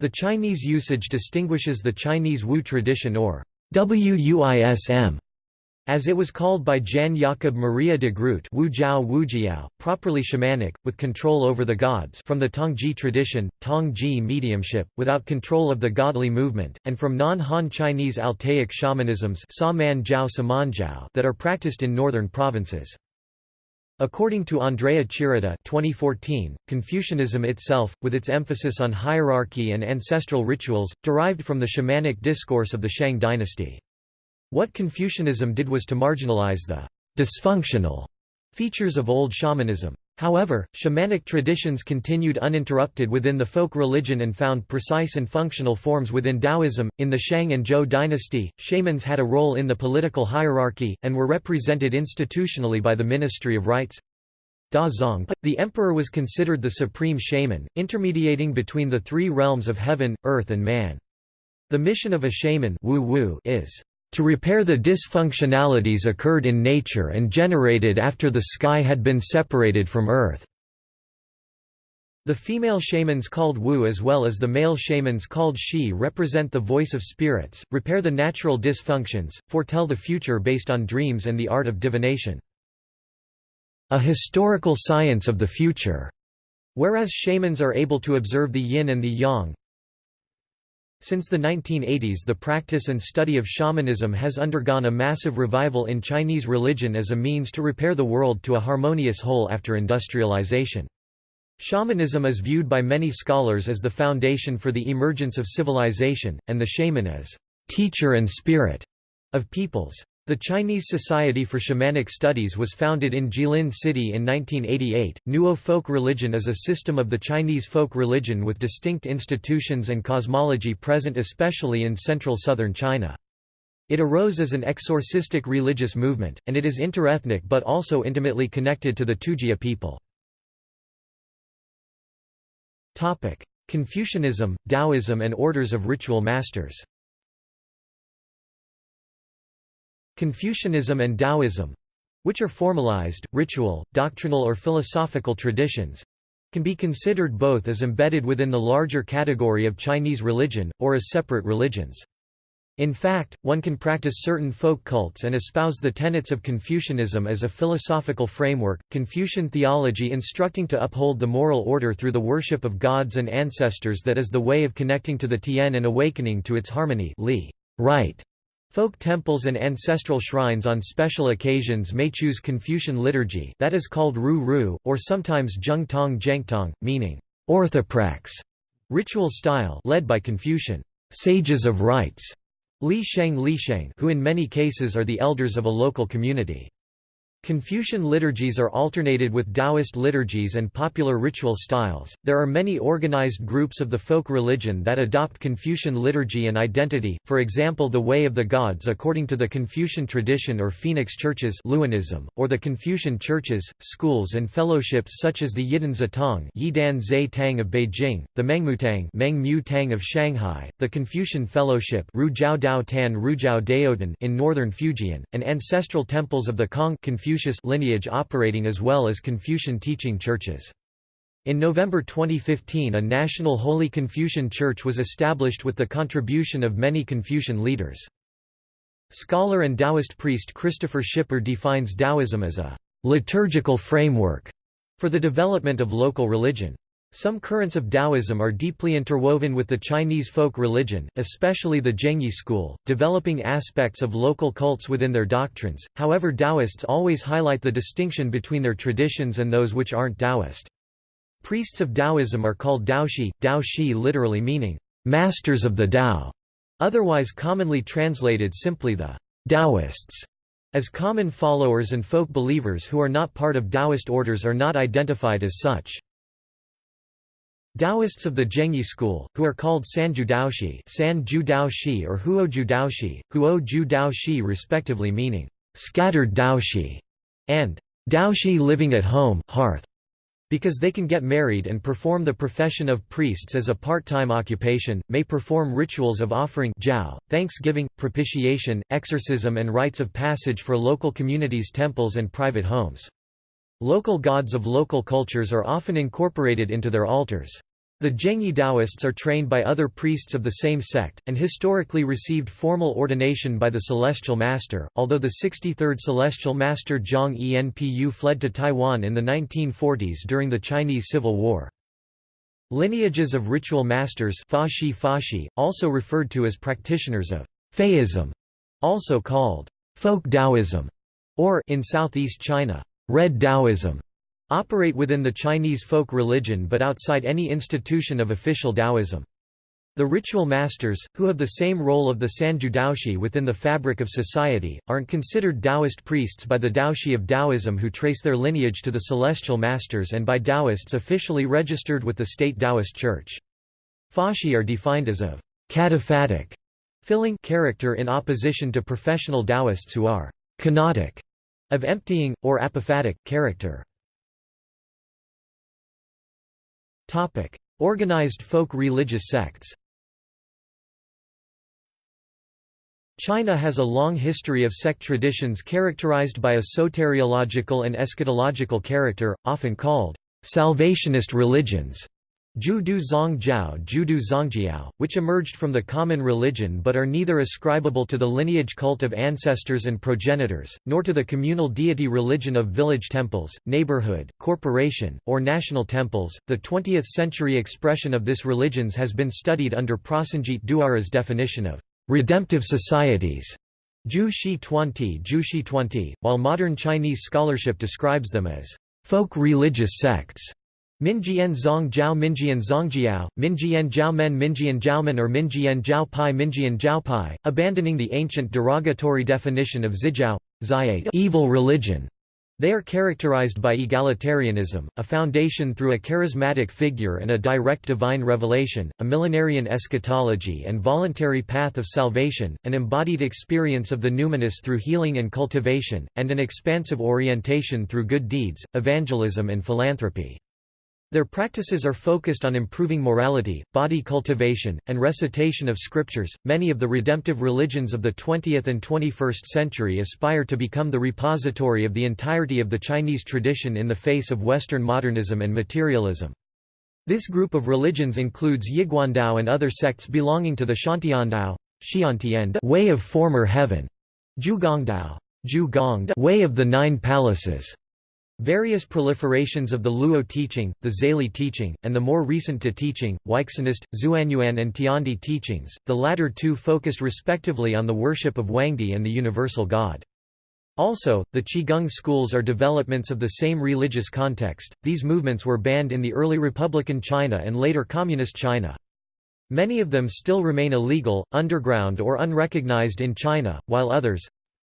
S1: The Chinese usage distinguishes the Chinese Wu tradition or WUISM as it was called by Jan Jakob Maria de Groot Wujiao Wujiao, properly shamanic, with control over the gods from the Tongji tradition, Tongji mediumship, without control of the godly movement, and from non-Han Chinese Altaic shamanisms that are practiced in northern provinces. According to Andrea Chirita 2014, Confucianism itself, with its emphasis on hierarchy and ancestral rituals, derived from the shamanic discourse of the Shang dynasty. What Confucianism did was to marginalize the «dysfunctional» features of old shamanism. However, shamanic traditions continued uninterrupted within the folk religion and found precise and functional forms within Taoism. In the Shang and Zhou dynasty, shamans had a role in the political hierarchy, and were represented institutionally by the Ministry of Rites. Da Zong, The emperor was considered the supreme shaman, intermediating between the three realms of heaven, earth and man. The mission of a shaman is to repair the dysfunctionalities occurred in nature and generated after the sky had been separated from Earth. The female shamans called Wu as well as the male shamans called Shi represent the voice of spirits, repair the natural dysfunctions, foretell the future based on dreams and the art of divination. A historical science of the future. Whereas shamans are able to observe the yin and the yang, since the 1980s the practice and study of shamanism has undergone a massive revival in Chinese religion as a means to repair the world to a harmonious whole after industrialization. Shamanism is viewed by many scholars as the foundation for the emergence of civilization, and the shaman as teacher and spirit of peoples. The Chinese Society for Shamanic Studies was founded in Jilin City in 1988. Nuo folk religion is a system of the Chinese folk religion with distinct institutions and cosmology present especially in central southern China. It arose as an exorcistic religious movement, and it is interethnic but also intimately connected to the Tujia people. Confucianism, Taoism and orders of ritual masters Confucianism and Taoism—which are formalized, ritual, doctrinal or philosophical traditions—can be considered both as embedded within the larger category of Chinese religion, or as separate religions. In fact, one can practice certain folk cults and espouse the tenets of Confucianism as a philosophical framework, Confucian theology instructing to uphold the moral order through the worship of gods and ancestors that is the way of connecting to the Tian and awakening to its harmony li, right, Folk temples and ancestral shrines on special occasions may choose Confucian liturgy that is called Ru Ru, or sometimes Zheng Tong Zhengtong, meaning orthoprax, ritual style led by Confucian sages of rites, Li Sheng Li Sheng who in many cases are the elders of a local community. Confucian liturgies are alternated with Taoist liturgies and popular ritual styles. There are many organized groups of the folk religion that adopt Confucian liturgy and identity, for example, the Way of the Gods according to the Confucian tradition or Phoenix churches, Luanism, or the Confucian churches, schools, and fellowships such as the Yidan Zitong, Yidan Zai Tang of Beijing, the Mengmutang, Meng Mu Tang of Shanghai, the Confucian Fellowship, Rujiao Dao Tan Rujiao Daodan in northern Fujian, and ancestral temples of the Kong Confucian Confucius lineage operating as well as Confucian teaching churches. In November 2015 a national Holy Confucian Church was established with the contribution of many Confucian leaders. Scholar and Taoist priest Kristofer Schipper defines Taoism as a liturgical framework for the development of local religion. Some currents of Taoism are deeply interwoven with the Chinese folk religion, especially the Zhengyi school, developing aspects of local cults within their doctrines, however Taoists always highlight the distinction between their traditions and those which aren't Taoist. Priests of Taoism are called Daoshi, Daoshi literally meaning, "...masters of the Tao", otherwise commonly translated simply the Taoists. As common followers and folk believers who are not part of Taoist orders are not identified as such. Taoists of the Zhengyi school, who are called Sanju Daoshi, Sanju Daoshi or Huoju Daoshi, Huoju Daoshi respectively meaning scattered Daoshi and Daoshi living at home hearth, because they can get married and perform the profession of priests as a part-time occupation, may perform rituals of offering jiao, thanksgiving, propitiation, exorcism and rites of passage for local communities' temples and private homes. Local gods of local cultures are often incorporated into their altars. The Zhengyi Taoists are trained by other priests of the same sect, and historically received formal ordination by the Celestial Master, although the 63rd Celestial Master Zhang Enpu fled to Taiwan in the 1940s during the Chinese Civil War. Lineages of ritual masters fashi fashi, also referred to as practitioners of Faism, also called folk Taoism, or in southeast China, Red Taoism operate within the Chinese folk religion but outside any institution of official Taoism. The ritual masters, who have the same role of the Sanju Daoshi within the fabric of society, aren't considered Taoist priests by the Daoshi of Taoism who trace their lineage to the celestial masters and by Taoists officially registered with the state Taoist Church. Fashi are defined as of cataphatic filling character in opposition to professional Taoists who are kenotic of emptying, or apophatic, character. Organized folk religious sects China has a long history of sect traditions characterized by a soteriological and eschatological character, often called salvationist religions. Judu Zongjiao Judu Zongjiao, which emerged from the common religion but are neither ascribable to the lineage cult of ancestors and progenitors, nor to the communal deity religion of village temples, neighborhood, corporation, or national temples. The 20th century expression of this religions has been studied under Prasenjit Duara's definition of redemptive societies. Ju Shi Tuanti, Ju Shi Tuanti, while modern Chinese scholarship describes them as folk religious sects. Minjian Zong Jiao Minjian Zongjiao, Minjian Jiaomen Minjian Jiaomen or Minjian Jiao Pai Minjian Jiao Pai, abandoning the ancient derogatory definition of Zijiao, evil religion. They are characterized by egalitarianism, a foundation through a charismatic figure and a direct divine revelation, a millenarian eschatology and voluntary path of salvation, an embodied experience of the numinous through healing and cultivation, and an expansive orientation through good deeds, evangelism and philanthropy. Their practices are focused on improving morality, body cultivation, and recitation of scriptures. Many of the redemptive religions of the 20th and 21st century aspire to become the repository of the entirety of the Chinese tradition in the face of Western modernism and materialism. This group of religions includes Yiguandao and other sects belonging to the Xiantiandao way of former heaven, Zhugongdao way of the nine palaces, Various proliferations of the Luo teaching, the Zali teaching, and the more recent Te teaching, Weixinist, Xuanyuan and Tiandi teachings, the latter two focused respectively on the worship of Huangdi and the universal God. Also, the Qigong schools are developments of the same religious context. These movements were banned in the early Republican China and later Communist China. Many of them still remain illegal, underground or unrecognized in China, while others,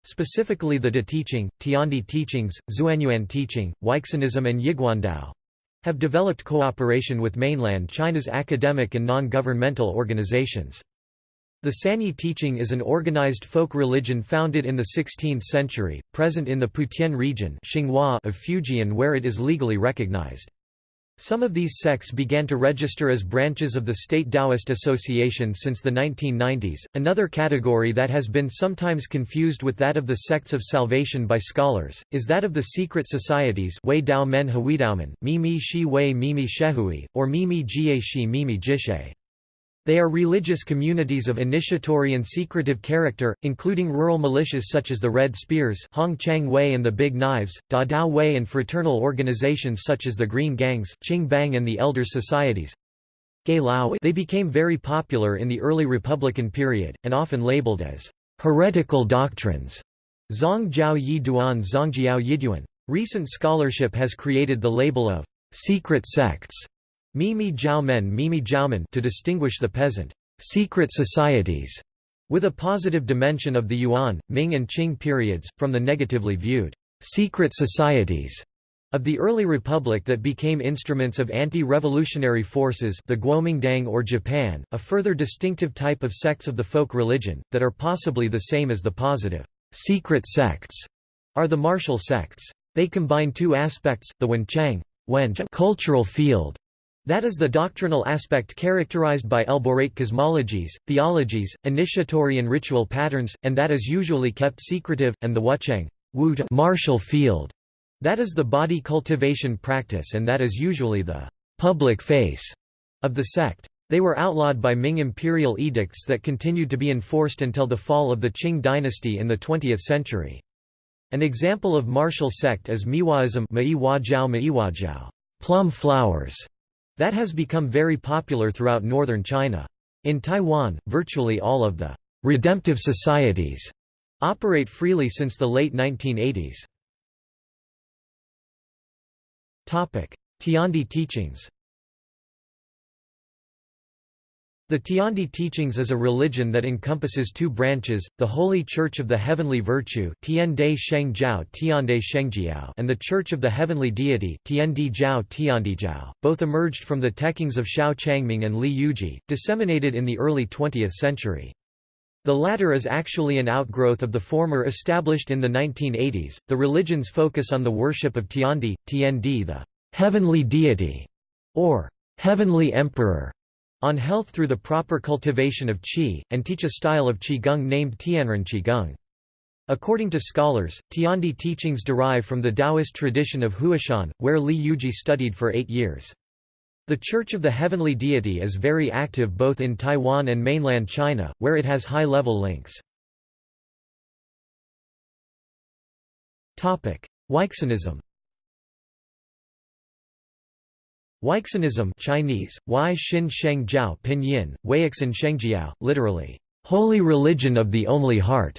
S1: Specifically the De teaching, Tiandi teachings, Xuanyuan teaching, Weixinism and Yiguandao have developed cooperation with mainland China's academic and non-governmental organizations. The Sanyi teaching is an organized folk religion founded in the 16th century, present in the Putian region of Fujian where it is legally recognized. Some of these sects began to register as branches of the State Taoist Association since the 1990s. Another category that has been sometimes confused with that of the sects of salvation by scholars is that of the secret societies Wei Dao Men Huidaomen, Mimi Shi Wei Mimi Shehui, or Mimi Jie Shi Mimi Jishe. They are religious communities of initiatory and secretive character, including rural militias such as the Red Spears Hong Chang Wei and the Big Knives, Da Dao Wei and fraternal organizations such as the Green Gangs Qing Bang and the Elders Societies. They became very popular in the early Republican period, and often labeled as heretical doctrines. Zong Zongjiao Yi Duan Zongjiao Yiduan. Recent scholarship has created the label of secret sects Mimi Jiaomen Mimi Jiaomen to distinguish the peasant secret societies with a positive dimension of the Yuan, Ming and Qing periods, from the negatively viewed secret societies of the early republic that became instruments of anti-revolutionary forces the Guomindang or Japan, a further distinctive type of sects of the folk religion, that are possibly the same as the positive secret sects, are the martial sects. They combine two aspects, the Wenchang cultural field that is the doctrinal aspect characterized by elaborate cosmologies, theologies, initiatory and ritual patterns, and that is usually kept secretive, and the wucheng martial field. That is the body cultivation practice and that is usually the public face of the sect. They were outlawed by Ming imperial edicts that continued to be enforced until the fall of the Qing dynasty in the 20th century. An example of martial sect is Miwaism plum flowers, that has become very popular throughout northern China. In Taiwan, virtually all of the redemptive societies operate freely since the late 1980s. Tiandi teachings The Tiandi teachings is a religion that encompasses two branches, the Holy Church of the Heavenly Virtue and the Church of the Heavenly Deity both emerged from the teachings of Xiao Changming and Li Yuji, disseminated in the early 20th century. The latter is actually an outgrowth of the former established in the 1980s. The religion's focus on the worship of Tiandi, Tiandi the heavenly deity, or heavenly emperor, on health through the proper cultivation of qi, and teach a style of qigong named Tianren Qigong. According to scholars, Tiandi teachings derive from the Taoist tradition of Huashan, where Li Yuji studied for eight years. The Church of the Heavenly Deity is very active both in Taiwan and mainland China, where it has high-level links. Weixinism Weixinism Chinese, Wai Xin Sheng Jiao Pinyin, Shengjiao, literally, Holy Religion of the Only Heart,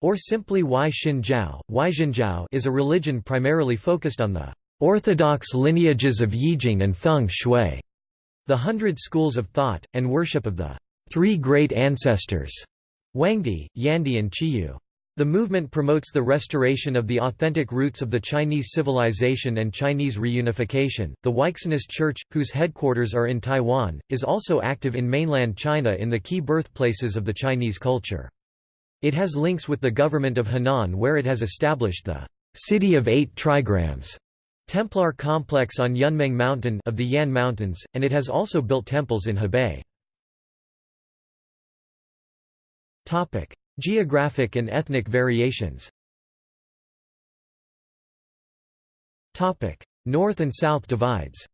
S1: or simply Wai Xin Jiao, is a religion primarily focused on the orthodox lineages of Yijing and Feng Shui, the hundred schools of thought, and worship of the three great ancestors, Huangdi, Yandi and Chiyou. The movement promotes the restoration of the authentic roots of the Chinese civilization and Chinese reunification. The Weixinist Church, whose headquarters are in Taiwan, is also active in mainland China in the key birthplaces of the Chinese culture. It has links with the government of Henan where it has established the City of Eight Trigrams Templar complex on Yunmeng Mountain of the Yan Mountains, and it has also built temples in Hebei. Geographic and ethnic variations. North and South divides.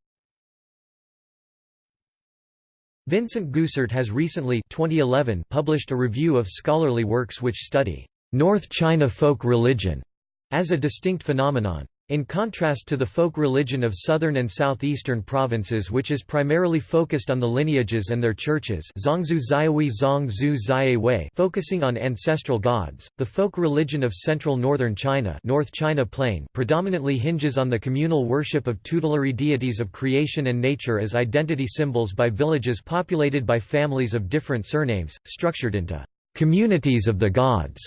S1: Vincent Goossaert has recently 2011 published a review of scholarly works which study North China folk religion as a distinct phenomenon. In contrast to the folk religion of southern and southeastern provinces which is primarily focused on the lineages and their churches Zongzhu Zaihui Zongzhu Wei focusing on ancestral gods, the folk religion of central northern China North China Plain predominantly hinges on the communal worship of tutelary deities of creation and nature as identity symbols by villages populated by families of different surnames, structured into communities of the gods,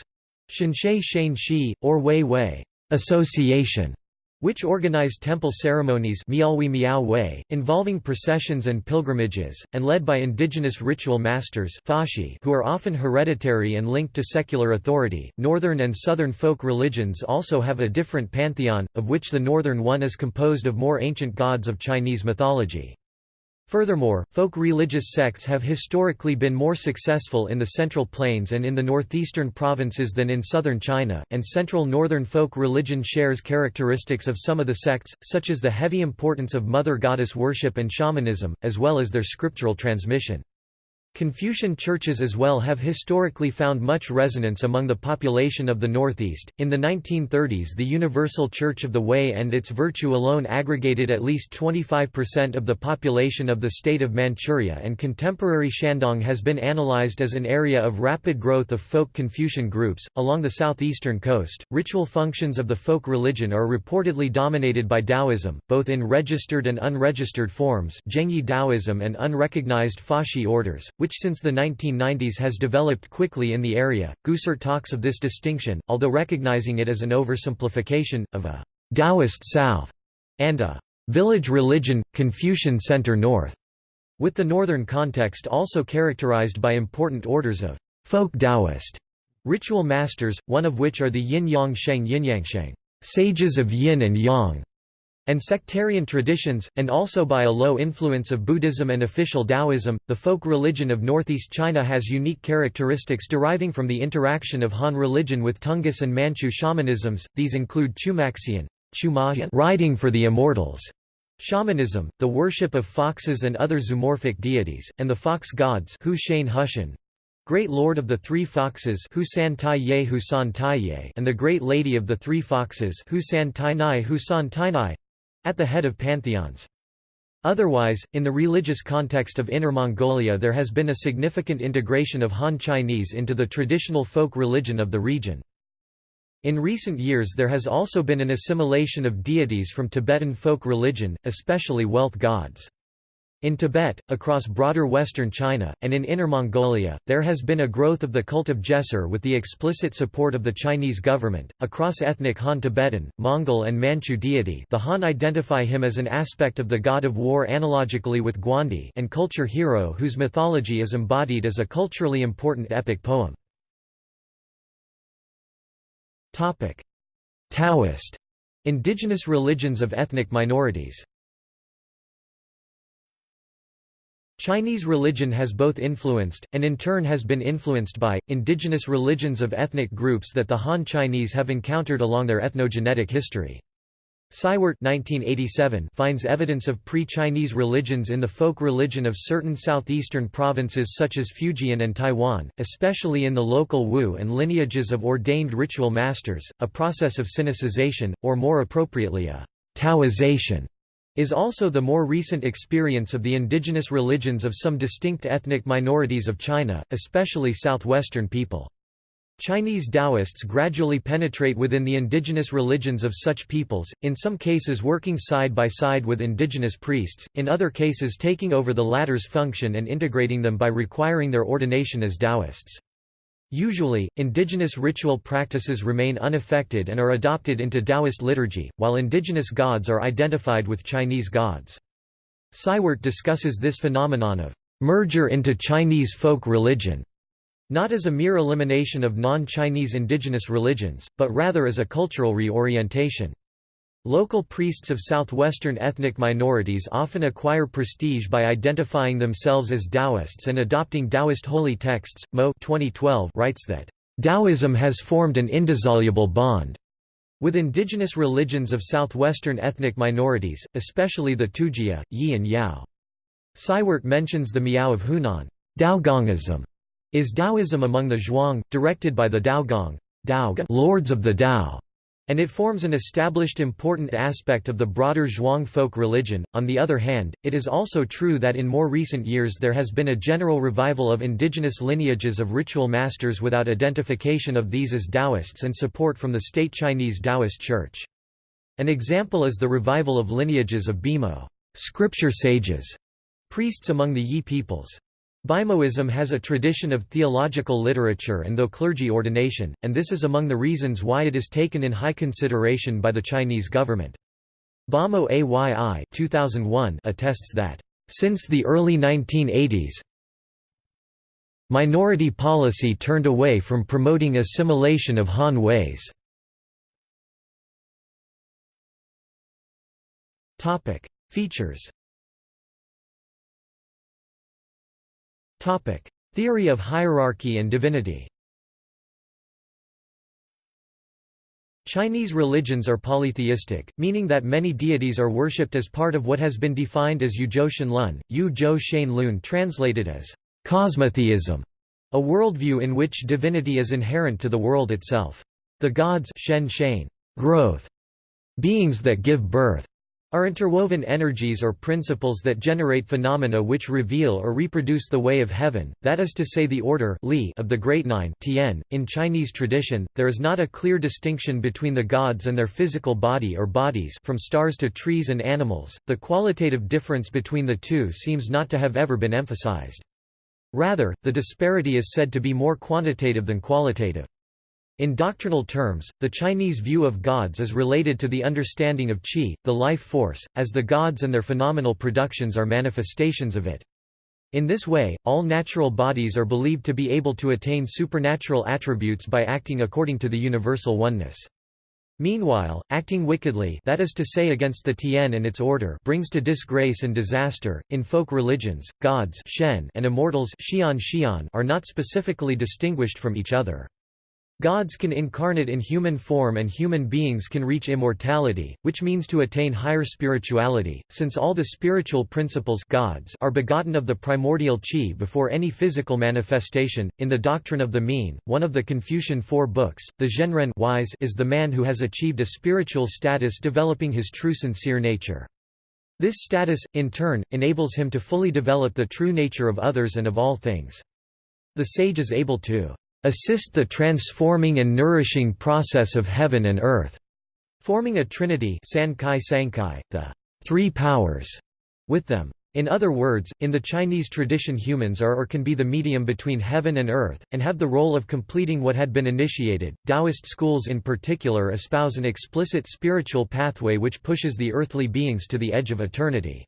S1: Shinshe Shane Shi, or Wei Wei association. Which organize temple ceremonies involving processions and pilgrimages, and led by indigenous ritual masters who are often hereditary and linked to secular authority. Northern and southern folk religions also have a different pantheon, of which the northern one is composed of more ancient gods of Chinese mythology. Furthermore, folk religious sects have historically been more successful in the Central Plains and in the northeastern provinces than in southern China, and central northern folk religion shares characteristics of some of the sects, such as the heavy importance of mother goddess worship and shamanism, as well as their scriptural transmission. Confucian churches as well have historically found much resonance among the population of the Northeast. In the 1930s, the Universal Church of the Way and its virtue alone aggregated at least 25% of the population of the state of Manchuria, and contemporary Shandong has been analyzed as an area of rapid growth of folk Confucian groups. Along the southeastern coast, ritual functions of the folk religion are reportedly dominated by Taoism, both in registered and unregistered forms, Zhengyi Taoism and unrecognized Fashi orders, which which since the 1990s has developed quickly in the area. Goossaert talks of this distinction, although recognizing it as an oversimplification, of a Taoist South and a village religion, Confucian Center North, with the northern context also characterized by important orders of folk Taoist ritual masters, one of which are the Yin Yang Sheng Yinyangsheng, sages of yin and yang, and sectarian traditions, and also by a low influence of Buddhism and official Taoism. The folk religion of northeast China has unique characteristics deriving from the interaction of Han religion with Tungus and Manchu shamanisms. These include Chumaxian, riding for the immortals, shamanism, the worship of foxes and other zoomorphic deities, and the fox gods Great Lord of the Three Foxes and the Great Lady of the Three Foxes At the head of pantheons. Otherwise, in the religious context of Inner Mongolia there has been a significant integration of Han Chinese into the traditional folk religion of the region. In recent years there has also been an assimilation of deities from Tibetan folk religion, especially wealth gods. In Tibet, across broader western China, and in Inner Mongolia, there has been a growth of the cult of Gesar with the explicit support of the Chinese government. A cross-ethnic Han Tibetan, Mongol and Manchu deity the Han identify him as an aspect of the god of war analogically with Guandi and culture hero whose mythology is embodied as a culturally important epic poem. Taoist indigenous religions of ethnic minorities Chinese religion has both influenced, and in turn has been influenced by, indigenous religions of ethnic groups that the Han Chinese have encountered along their ethnogenetic history. Seiwert 1987 finds evidence of pre-Chinese religions in the folk religion of certain southeastern provinces such as Fujian and Taiwan, especially in the local Wu and lineages of ordained ritual masters, a process of sinicization, or more appropriately a Taoization is also the more recent experience of the indigenous religions of some distinct ethnic minorities of China, especially southwestern people. Chinese Taoists gradually penetrate within the indigenous religions of such peoples, in some cases working side by side with indigenous priests, in other cases taking over the latter's function and integrating them by requiring their ordination as Taoists. Usually, indigenous ritual practices remain unaffected and are adopted into Taoist liturgy, while indigenous gods are identified with Chinese gods. Seiwert discusses this phenomenon of merger into Chinese folk religion, not as a mere elimination of non-Chinese indigenous religions, but rather as a cultural reorientation. Local priests of southwestern ethnic minorities often acquire prestige by identifying themselves as Taoists and adopting Taoist holy texts. Mo 2012 writes that, Taoism has formed an indissoluble bond with indigenous religions of southwestern ethnic minorities, especially the Tujia, Yi and Yao. Seiwert mentions the Miao of Hunan. Daogongism is Taoism among the Zhuang, directed by the Daogong lords of the Dao and it forms an established important aspect of the broader Zhuang folk religion. On the other hand, it is also true that in more recent years there has been a general revival of indigenous lineages of ritual masters without identification of these as Taoists and support from the state Chinese Taoist Church. An example is the revival of lineages of Bimo scripture sages, priests among the Yi peoples. Bimoism has a tradition of theological literature and though clergy ordination, and this is among the reasons why it is taken in high consideration by the Chinese government. Bamo AYI 2001 attests that, "...since the early 1980s minority policy turned away from promoting assimilation of Han ways." Features Theory of hierarchy and divinity Chinese religions are polytheistic, meaning that many deities are worshipped as part of what has been defined as Yuzhou Shenlun, Yu Zhou Shen Lun translated as cosmotheism, a worldview in which divinity is inherent to the world itself. The gods Shen Shen, growth, beings that give birth, are interwoven energies or principles that generate phenomena which reveal or reproduce the way of heaven, that is to say the order li of the Great Nine tian. .In Chinese tradition, there is not a clear distinction between the gods and their physical body or bodies from stars to trees and animals, the qualitative difference between the two seems not to have ever been emphasized. Rather, the disparity is said to be more quantitative than qualitative. In doctrinal terms, the Chinese view of gods is related to the understanding of qi, the life force, as the gods and their phenomenal productions are manifestations of it. In this way, all natural bodies are believed to be able to attain supernatural attributes by acting according to the universal oneness. Meanwhile, acting wickedly that is to say against the Tian and its order brings to disgrace and disaster. In folk religions, gods Shen and immortals Xian Xian are not specifically distinguished from each other. Gods can incarnate in human form and human beings can reach immortality, which means to attain higher spirituality, since all the spiritual principles gods are begotten of the primordial qi before any physical manifestation. In the doctrine of the mean, one of the Confucian four books, the Zhenren wise is the man who has achieved a spiritual status developing his true sincere nature. This status, in turn, enables him to fully develop the true nature of others and of all things. The sage is able to assist the transforming and nourishing process of heaven and earth, forming a trinity Sancai Sancai, the three powers, with them. In other words, in the Chinese tradition humans are or can be the medium between heaven and earth, and have the role of completing what had been initiated. Taoist schools in particular espouse an explicit spiritual pathway which pushes the earthly beings to the edge of eternity.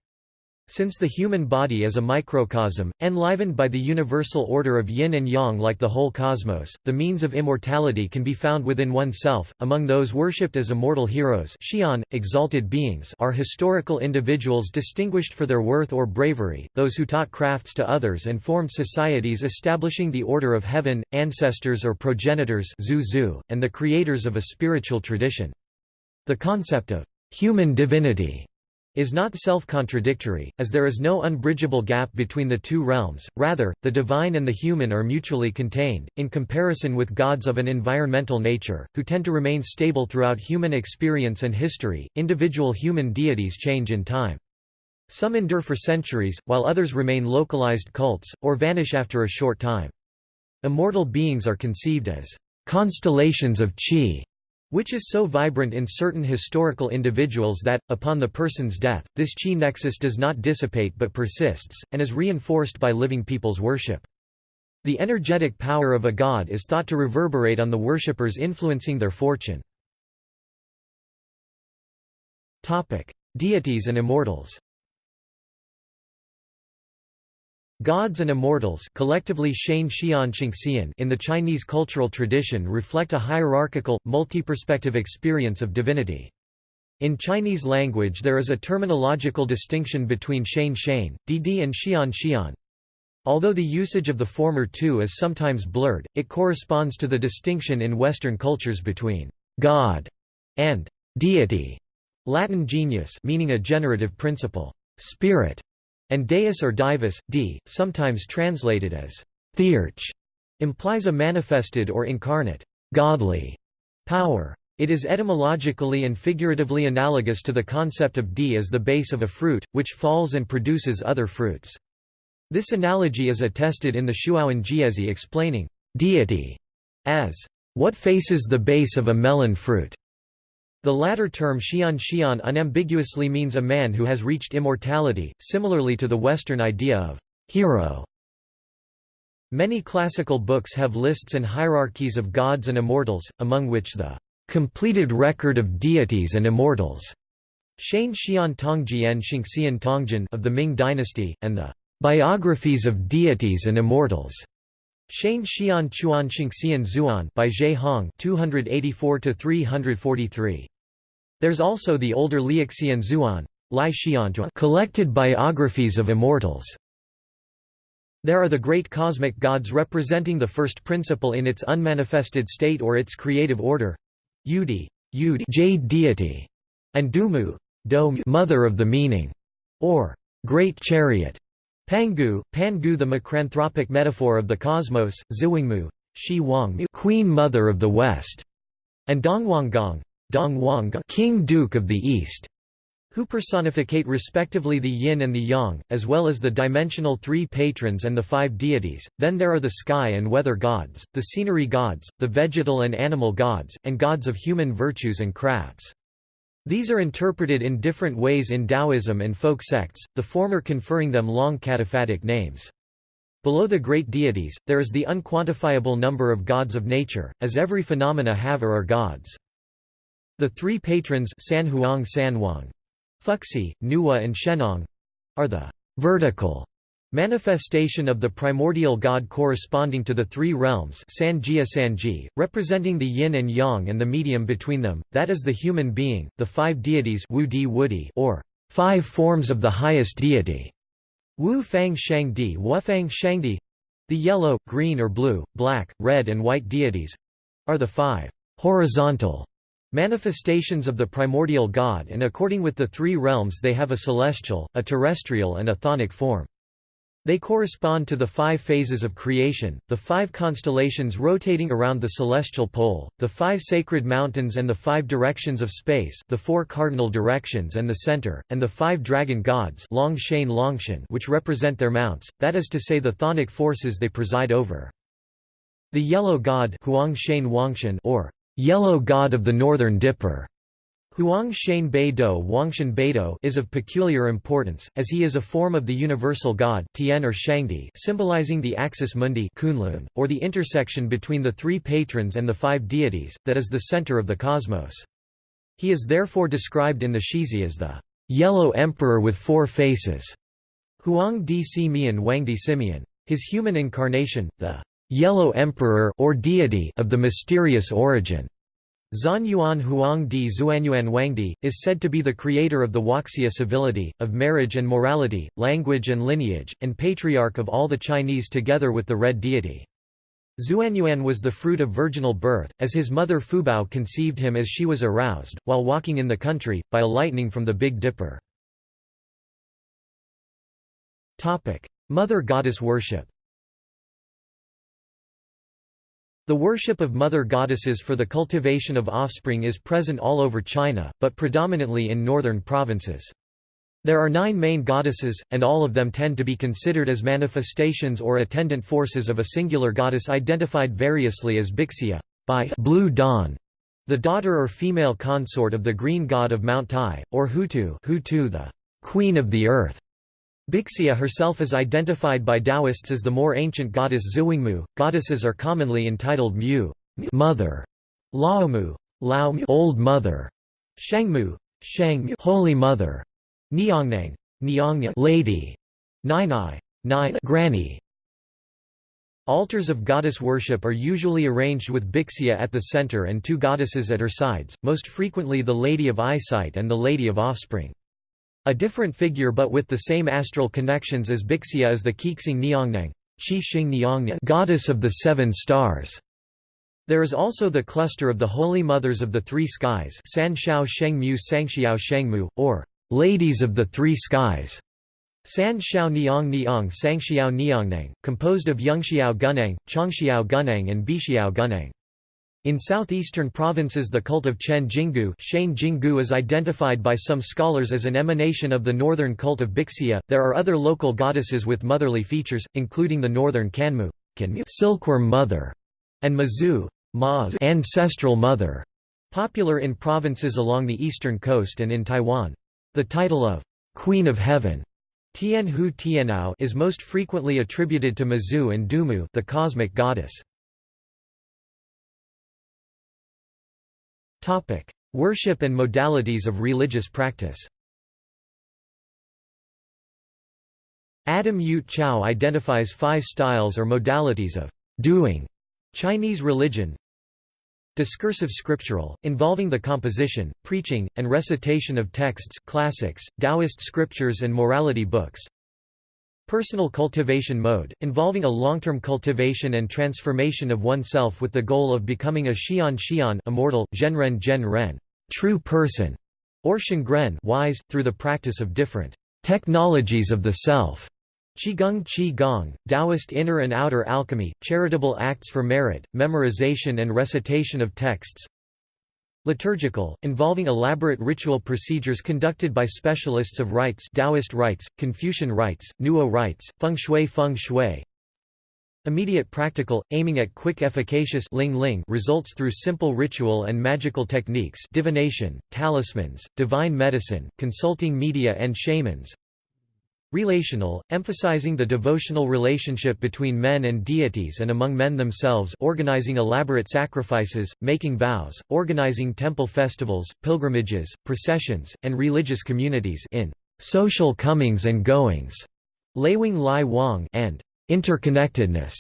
S1: Since the human body is a microcosm, enlivened by the universal order of yin and yang like the whole cosmos, the means of immortality can be found within oneself. Among those worshipped as immortal heroes Xian, exalted beings are historical individuals distinguished for their worth or bravery, those who taught crafts to others and formed societies establishing the order of heaven, ancestors or progenitors and the creators of a spiritual tradition. The concept of human divinity is not self-contradictory, as there is no unbridgeable gap between the two realms, rather, the divine and the human are mutually contained, in comparison with gods of an environmental nature, who tend to remain stable throughout human experience and history. Individual human deities change in time. Some endure for centuries, while others remain localized cults, or vanish after a short time. Immortal beings are conceived as constellations of qi, which is so vibrant in certain historical individuals that, upon the person's death, this qi nexus does not dissipate but persists, and is reinforced by living people's worship. The energetic power of a god is thought to reverberate on the worshippers influencing their fortune. Deities and immortals Gods and immortals collectively Xian in the Chinese cultural tradition reflect a hierarchical, multi-perspective experience of divinity. In Chinese language there is a terminological distinction between Shan Shan, Didi and Xian Xian. Although the usage of the former two is sometimes blurred, it corresponds to the distinction in Western cultures between «God» and «deity» Latin genius meaning a generative principle, «spirit» And deus or divus, d, sometimes translated as theurge, implies a manifested or incarnate, godly power. It is etymologically and figuratively analogous to the concept of d as the base of a fruit, which falls and produces other fruits. This analogy is attested in the Shuowen Jiezi explaining deity as what faces the base of a melon fruit. The latter term Xian Xian unambiguously means a man who has reached immortality, similarly to the Western idea of hero. Many classical books have lists and hierarchies of gods and immortals, among which the completed record of deities and immortals Tongjian of the Ming dynasty, and the Biographies of Deities and Immortals. Shane Xian Chuan Xingxian Zuan by Ge Hong 284 343. There's also the older Liuxian Zuan, Lai Xiantua, collected biographies of immortals. There are the great cosmic gods representing the first principle in its unmanifested state or its creative order. Yudi, Yud jade deity, and Dumu, Do mother of the meaning, or great chariot. Pangu, Pangu the macranthropic metaphor of the cosmos, Ziwingmu, Shi Wang queen mother of the west, and Dongwanggong, Dongwang king duke of the east who personificate respectively the yin and the yang, as well as the dimensional three patrons and the five deities. Then there are the sky and weather gods, the scenery gods, the vegetal and animal gods, and gods of human virtues and crafts. These are interpreted in different ways in Taoism and folk sects, the former conferring them long cataphatic names. Below the great deities, there is the unquantifiable number of gods of nature, as every phenomena have or are gods. The three patrons Sanhuang Sanwang, Fuxi, Nuwa and Shennong are the vertical manifestation of the primordial god corresponding to the three realms Sanjia Sanji, representing the yin and yang and the medium between them, that is the human being, the five deities Wu Di or five forms of the highest deity, Wu Fang Shangdi Wufang Shangdi, the yellow, green or blue, black, red and white deities are the five horizontal Manifestations of the primordial God and according with the three realms they have a celestial, a terrestrial and a chthonic form. They correspond to the five phases of creation, the five constellations rotating around the celestial pole, the five sacred mountains and the five directions of space the four cardinal directions and the center, and the five dragon gods Longshan Longshan which represent their mounts, that is to say the chthonic forces they preside over. The yellow god Huangshan Wangshan or yellow god of the northern dipper. Huang Shan Beidou Wangshan Beidou is of peculiar importance, as he is a form of the universal god Tian or Shangdi symbolizing the axis mundi Kunlun, or the intersection between the three patrons and the five deities, that is the center of the cosmos. He is therefore described in the Shizi as the yellow emperor with four faces. Huang Di Mian Wangdi Simeon. His human incarnation, the yellow emperor or deity of the mysterious origin. Zanyuan Huang Di Xuanyuan Wangdi, is said to be the creator of the Huaxia civility, of marriage and morality, language and lineage, and patriarch of all the Chinese together with the red deity. Xuanyuan was the fruit of virginal birth, as his mother Fubao conceived him as she was aroused, while walking in the country, by a lightning from the Big Dipper. Mother goddess worship The worship of mother goddesses for the cultivation of offspring is present all over China, but predominantly in northern provinces. There are nine main goddesses, and all of them tend to be considered as manifestations or attendant forces of a singular goddess identified variously as Bixia by Blue Dawn, the daughter or female consort of the green god of Mount Tai, or Hutu, Hutu the queen of the earth. Bixia herself is identified by Taoists as the more ancient goddess Ziwingmu. Goddesses are commonly entitled Mu, mother, Laomu, Lao old mother, Shengmu, Sheng holy mother, Niangnang, Niangnang lady, Nainai, Nai granny. Altars of goddess worship are usually arranged with Bixia at the center and two goddesses at her sides, most frequently the Lady of Eyesight and the Lady of Offspring. A different figure but with the same astral connections as Bixia is the Qixing Niangnang goddess of the seven stars. There is also the cluster of the Holy Mothers of the Three Skies San Shao Shengmu Sangxiao Shengmu, or Ladies of the Three Skies. San Shao Niang Niang composed of Yungxiao Gunang, Chongxiao Gunang and Bixiao Gunang. In southeastern provinces the cult of Chen Jingu, Shane Jingu is identified by some scholars as an emanation of the northern cult of Bixia. There are other local goddesses with motherly features, including the northern Kanmu, silkworm mother, and Mazu, Ma ancestral mother, popular in provinces along the eastern coast and in Taiwan. The title of Queen of Heaven Tian Hu Tianao is most frequently attributed to Mazu and Dumu the cosmic goddess. Topic: Worship and modalities of religious practice. Adam Yuet Chau identifies five styles or modalities of doing Chinese religion. Discursive scriptural, involving the composition, preaching, and recitation of texts classics, Taoist scriptures and morality books. Personal cultivation mode, involving a long-term cultivation and transformation of oneself with the goal of becoming a xian xian immortal, zhenren zhenren true person, or shengren wise, through the practice of different technologies of the self. Qigong Qi Gong, Taoist inner and outer alchemy, charitable acts for merit, memorization and recitation of texts Liturgical, involving elaborate ritual procedures conducted by specialists of rites Taoist rites, Confucian rites, Nuo rites, Feng Shui Feng Shui. Immediate practical, aiming at quick efficacious ling ling results through simple ritual and magical techniques divination, talismans, divine medicine, consulting media and shamans Relational, emphasizing the devotional relationship between men and deities and among men themselves organizing elaborate sacrifices, making vows, organizing temple festivals, pilgrimages, processions, and religious communities in social comings and goings, Leiwing Lai Wang and interconnectedness.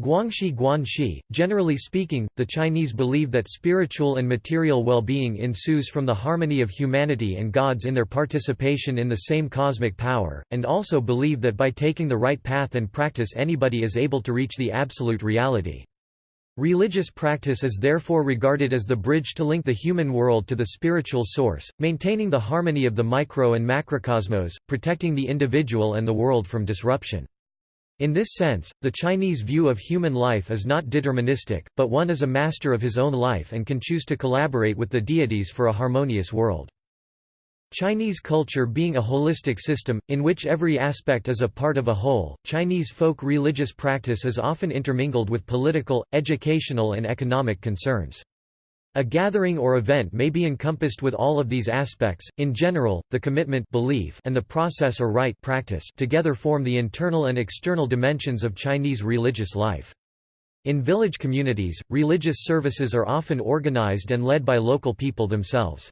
S1: Guangxi Guanxi, generally speaking, the Chinese believe that spiritual and material well-being ensues from the harmony of humanity and gods in their participation in the same cosmic power, and also believe that by taking the right path and practice anybody is able to reach the absolute reality. Religious practice is therefore regarded as the bridge to link the human world to the spiritual source, maintaining the harmony of the micro and macrocosmos, protecting the individual and the world from disruption. In this sense, the Chinese view of human life is not deterministic, but one is a master of his own life and can choose to collaborate with the deities for a harmonious world. Chinese culture being a holistic system, in which every aspect is a part of a whole, Chinese folk religious practice is often intermingled with political, educational and economic concerns. A gathering or event may be encompassed with all of these aspects. In general, the commitment belief and the process or rite practice together form the internal and external dimensions of Chinese religious life. In village communities, religious services are often organized and led by local people themselves.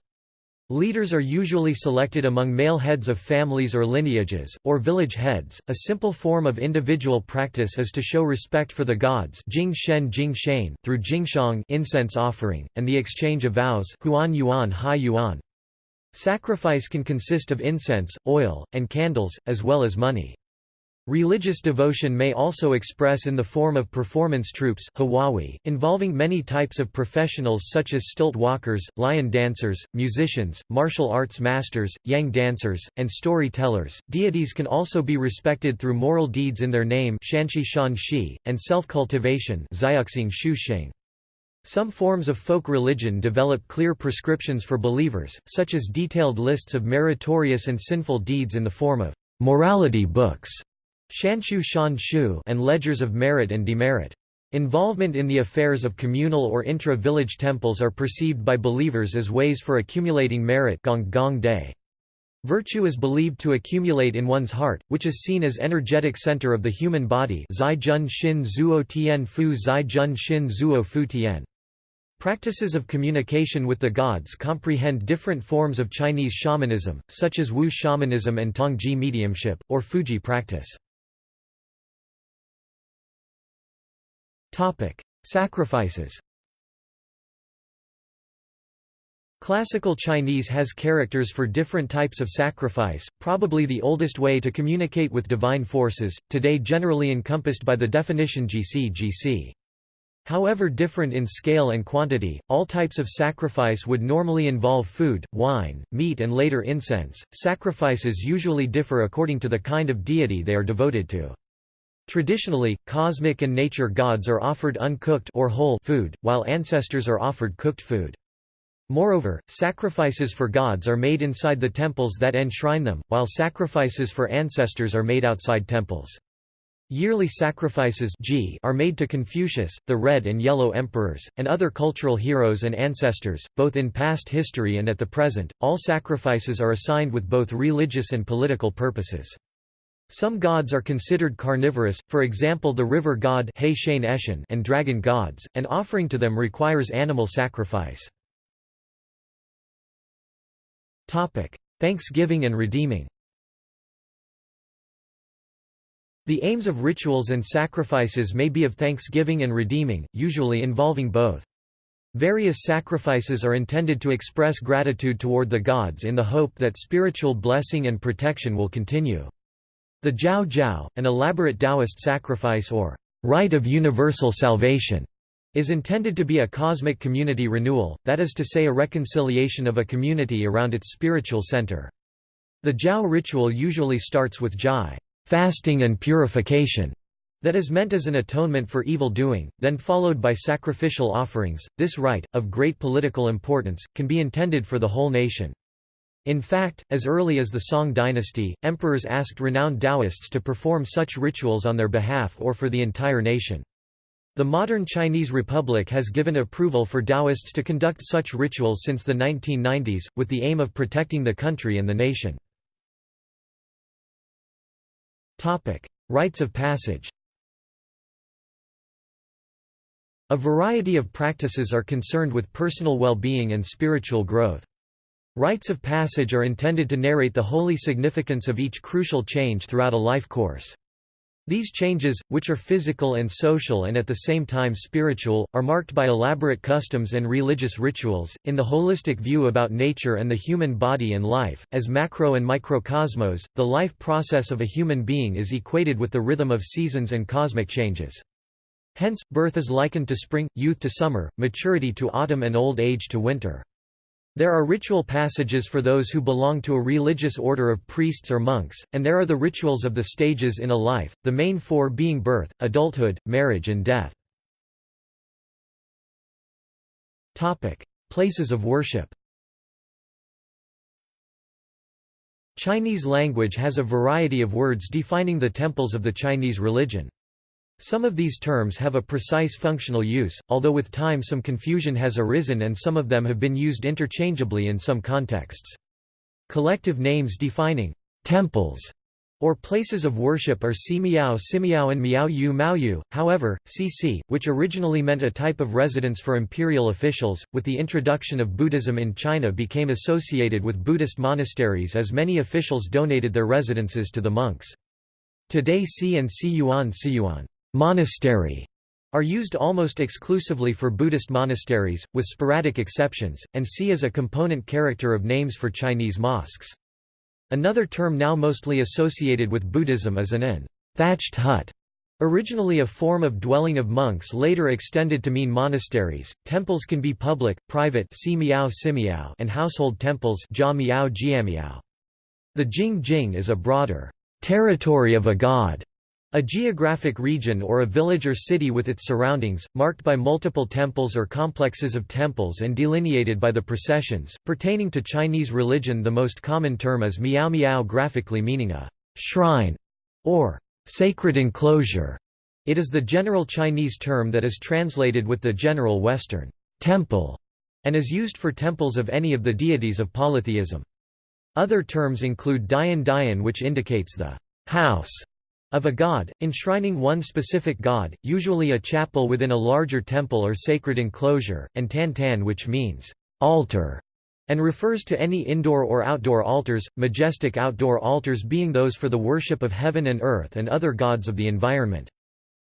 S1: Leaders are usually selected among male heads of families or lineages, or village heads. A simple form of individual practice is to show respect for the gods Jing Shen Jing Shane through Jingshang incense offering, and the exchange of vows Huan Yuan Hai Yuan. Sacrifice can consist of incense, oil, and candles, as well as money. Religious devotion may also express in the form of performance troupes involving many types of professionals such as stilt walkers, lion dancers, musicians, martial arts masters, yang dancers, and storytellers. Deities can also be respected through moral deeds in their name and self-cultivation some forms of folk religion develop clear prescriptions for believers, such as detailed lists of meritorious and sinful deeds in the form of morality books Shanshu Shan Shu and ledgers of merit and demerit. Involvement in the affairs of communal or intra-village temples are perceived by believers as ways for accumulating merit gong gong day. Virtue is believed to accumulate in one's heart, which is seen as energetic center of the human body Zai Jun Zuo Tian Fu Zai Jun Zuo Fu Tian. Practices of communication with the gods comprehend different forms of Chinese shamanism, such as Wu shamanism and Tongji mediumship, or Fuji practice. Sacrifices Classical Chinese has characters for different types of sacrifice, probably the oldest way to communicate with divine forces, today generally encompassed by the definition GC GC. However different in scale and quantity, all types of sacrifice would normally involve food, wine, meat and later incense. Sacrifices usually differ according to the kind of deity they are devoted to. Traditionally, cosmic and nature gods are offered uncooked or whole food, while ancestors are offered cooked food. Moreover, sacrifices for gods are made inside the temples that enshrine them, while sacrifices for ancestors are made outside temples. Yearly sacrifices are made to Confucius, the Red and Yellow Emperors, and other cultural heroes and ancestors, both in past history and at the present. All sacrifices are assigned with both religious and political purposes. Some gods are considered carnivorous, for example the river god and dragon gods, and offering to them requires animal sacrifice. Thanksgiving and redeeming The aims of rituals and sacrifices may be of thanksgiving and redeeming, usually involving both. Various sacrifices are intended to express gratitude toward the gods in the hope that spiritual blessing and protection will continue. The Jiao Jiao, an elaborate Taoist sacrifice or rite of universal salvation, is intended to be a cosmic community renewal, that is to say a reconciliation of a community around its spiritual center. The Jiao ritual usually starts with Jai fasting and purification, that is meant as an atonement for evil doing, then followed by sacrificial offerings. This rite, of great political importance, can be intended for the whole nation. In fact, as early as the Song dynasty, emperors asked renowned Taoists to perform such rituals on their behalf or for the entire nation. The modern Chinese Republic has given approval for Taoists to conduct such rituals since the 1990s, with the aim of protecting the country and the nation. Rites of passage A variety of practices are concerned with personal well-being and spiritual growth. Rites of passage are intended to narrate the holy significance of each crucial change throughout a life course. These changes, which are physical and social and at the same time spiritual, are marked by elaborate customs and religious rituals. In the holistic view about nature and the human body and life, as macro and microcosmos, the life process of a human being is equated with the rhythm of seasons and cosmic changes. Hence, birth is likened to spring, youth to summer, maturity to autumn and old age to winter. There are ritual passages for those who belong to a religious order of priests or monks, and there are the rituals of the stages in a life, the main four being birth, adulthood, marriage and death. Places of worship Chinese language has a variety of words defining the temples of the Chinese religion. Some of these terms have a precise functional use, although with time some confusion has arisen and some of them have been used interchangeably in some contexts. Collective names defining temples or places of worship are si Simiao Simiao and Miao Yu Mao Yu. However, cc, which originally meant a type of residence for imperial officials, with the introduction of Buddhism in China became associated with Buddhist monasteries as many officials donated their residences to the monks. Today Si and Si Yuan Si Yuan monastery are used almost exclusively for Buddhist monasteries, with sporadic exceptions, and see as a component character of names for Chinese mosques. Another term now mostly associated with Buddhism is an inn thatched hut. Originally a form of dwelling of monks later extended to mean monasteries, temples can be public, private and household temples The Jing Jing is a broader territory of a god a geographic region or a village or city with its surroundings, marked by multiple temples or complexes of temples and delineated by the processions. Pertaining to Chinese religion, the most common term is miao miao, graphically meaning a shrine or sacred enclosure. It is the general Chinese term that is translated with the general Western temple and is used for temples of any of the deities of polytheism. Other terms include Dian Dian, which indicates the house of a god, enshrining one specific god, usually a chapel within a larger temple or sacred enclosure, and tan tan which means altar, and refers to any indoor or outdoor altars, majestic outdoor altars being those for the worship of heaven and earth and other gods of the environment.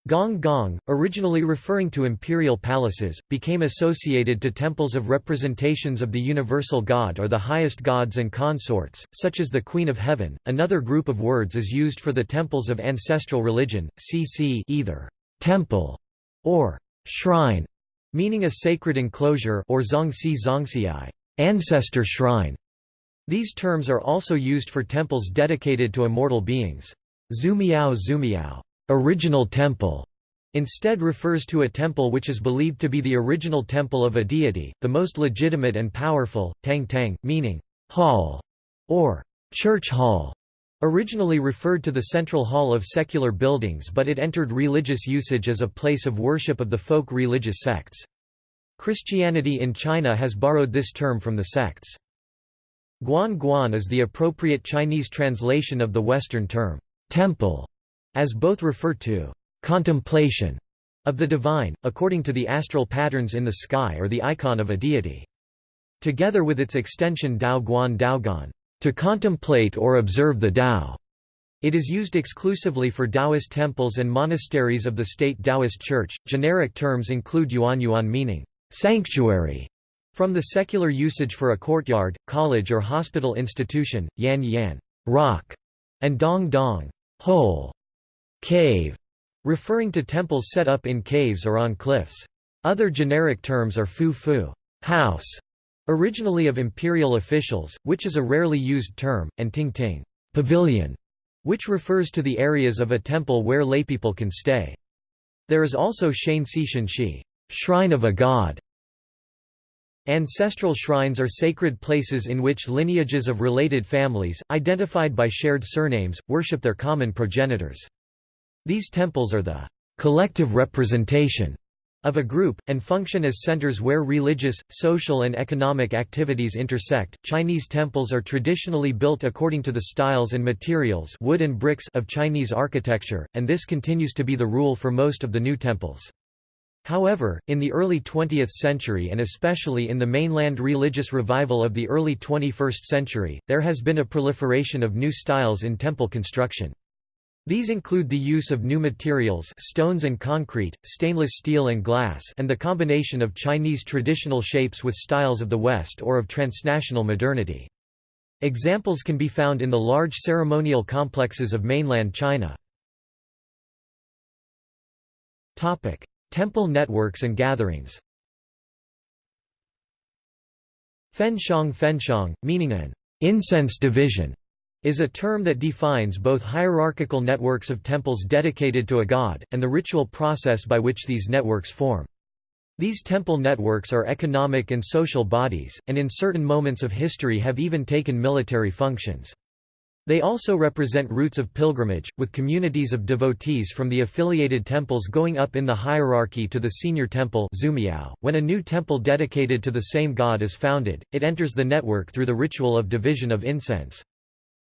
S1: Gong Gong, originally referring to imperial palaces, became associated to temples of representations of the universal god or the highest gods and consorts, such as the Queen of Heaven. Another group of words is used for the temples of ancestral religion, cc either temple or shrine, meaning a sacred enclosure or zongxi zongxiai, ancestor shrine. These terms are also used for temples dedicated to immortal beings. Zumiao Zumiao original temple instead refers to a temple which is believed to be the original temple of a deity, the most legitimate and powerful, tang tang, meaning hall or church hall. Originally referred to the central hall of secular buildings but it entered religious usage as a place of worship of the folk religious sects. Christianity in China has borrowed this term from the sects. Guan Guan is the appropriate Chinese translation of the Western term, temple as both refer to contemplation of the divine, according to the astral patterns in the sky or the icon of a deity. Together with its extension Dao Guan Daoguan, to contemplate or observe the Dao. It is used exclusively for Taoist temples and monasteries of the state Taoist Church. Generic terms include yuan yuan meaning sanctuary from the secular usage for a courtyard, college or hospital institution, yan yan rock, and dong dong hole, cave, referring to temples set up in caves or on cliffs. Other generic terms are fu fu house, originally of imperial officials, which is a rarely used term, and ting ting pavilion, which refers to the areas of a temple where laypeople can stay. There is also shen shi shrine of a god, Ancestral shrines are sacred places in which lineages of related families, identified by shared surnames, worship their common progenitors. These temples are the collective representation of a group, and function as centers where religious, social and economic activities intersect. Chinese temples are traditionally built according to the styles and materials wood and bricks of Chinese architecture, and this continues to be the rule for most of the new temples. However, in the early 20th century and especially in the mainland religious revival of the early 21st century, there has been a proliferation of new styles in temple construction. These include the use of new materials stones and concrete, stainless steel and glass and the combination of Chinese traditional shapes with styles of the West or of transnational modernity. Examples can be found in the large ceremonial complexes of mainland China. Temple networks and gatherings Fenshang Fenshang, meaning an incense division, is a term that defines both hierarchical networks of temples dedicated to a god, and the ritual process by which these networks form. These temple networks are economic and social bodies, and in certain moments of history have even taken military functions. They also represent routes of pilgrimage, with communities of devotees from the affiliated temples going up in the hierarchy to the senior temple .When a new temple dedicated to the same god is founded, it enters the network through the ritual of division of incense.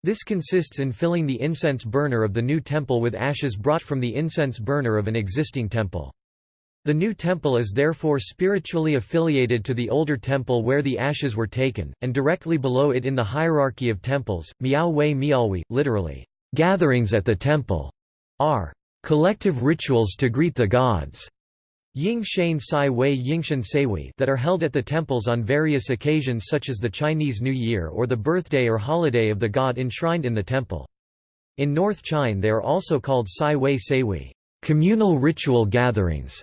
S1: This consists in filling the incense burner of the new temple with ashes brought from the incense burner of an existing temple. The new temple is therefore spiritually affiliated to the older temple where the ashes were taken, and directly below it in the hierarchy of temples. Miao Wei Miaohui, literally, gatherings at the temple, are collective rituals to greet the gods. Ying Shan Sai Wei Yingshan that are held at the temples on various occasions such as the Chinese New Year or the birthday or holiday of the god enshrined in the temple. In North China they are also called Sai Wei Seiwei communal ritual gatherings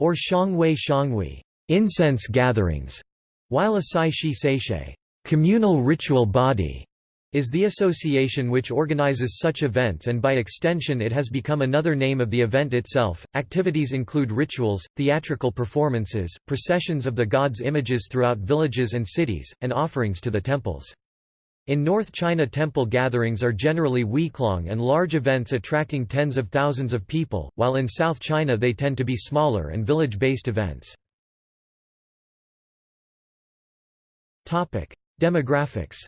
S1: or Shangwei Shangwei incense gatherings, while a Sai Shi Seishe communal ritual body is the association which organizes such events and by extension it has become another name of the event itself. Activities include rituals, theatrical performances, processions of the gods' images throughout villages and cities, and offerings to the temples. In North China temple gatherings are generally week-long and large events attracting tens of thousands of people, while in South China they tend to be smaller and village-based events. Demographics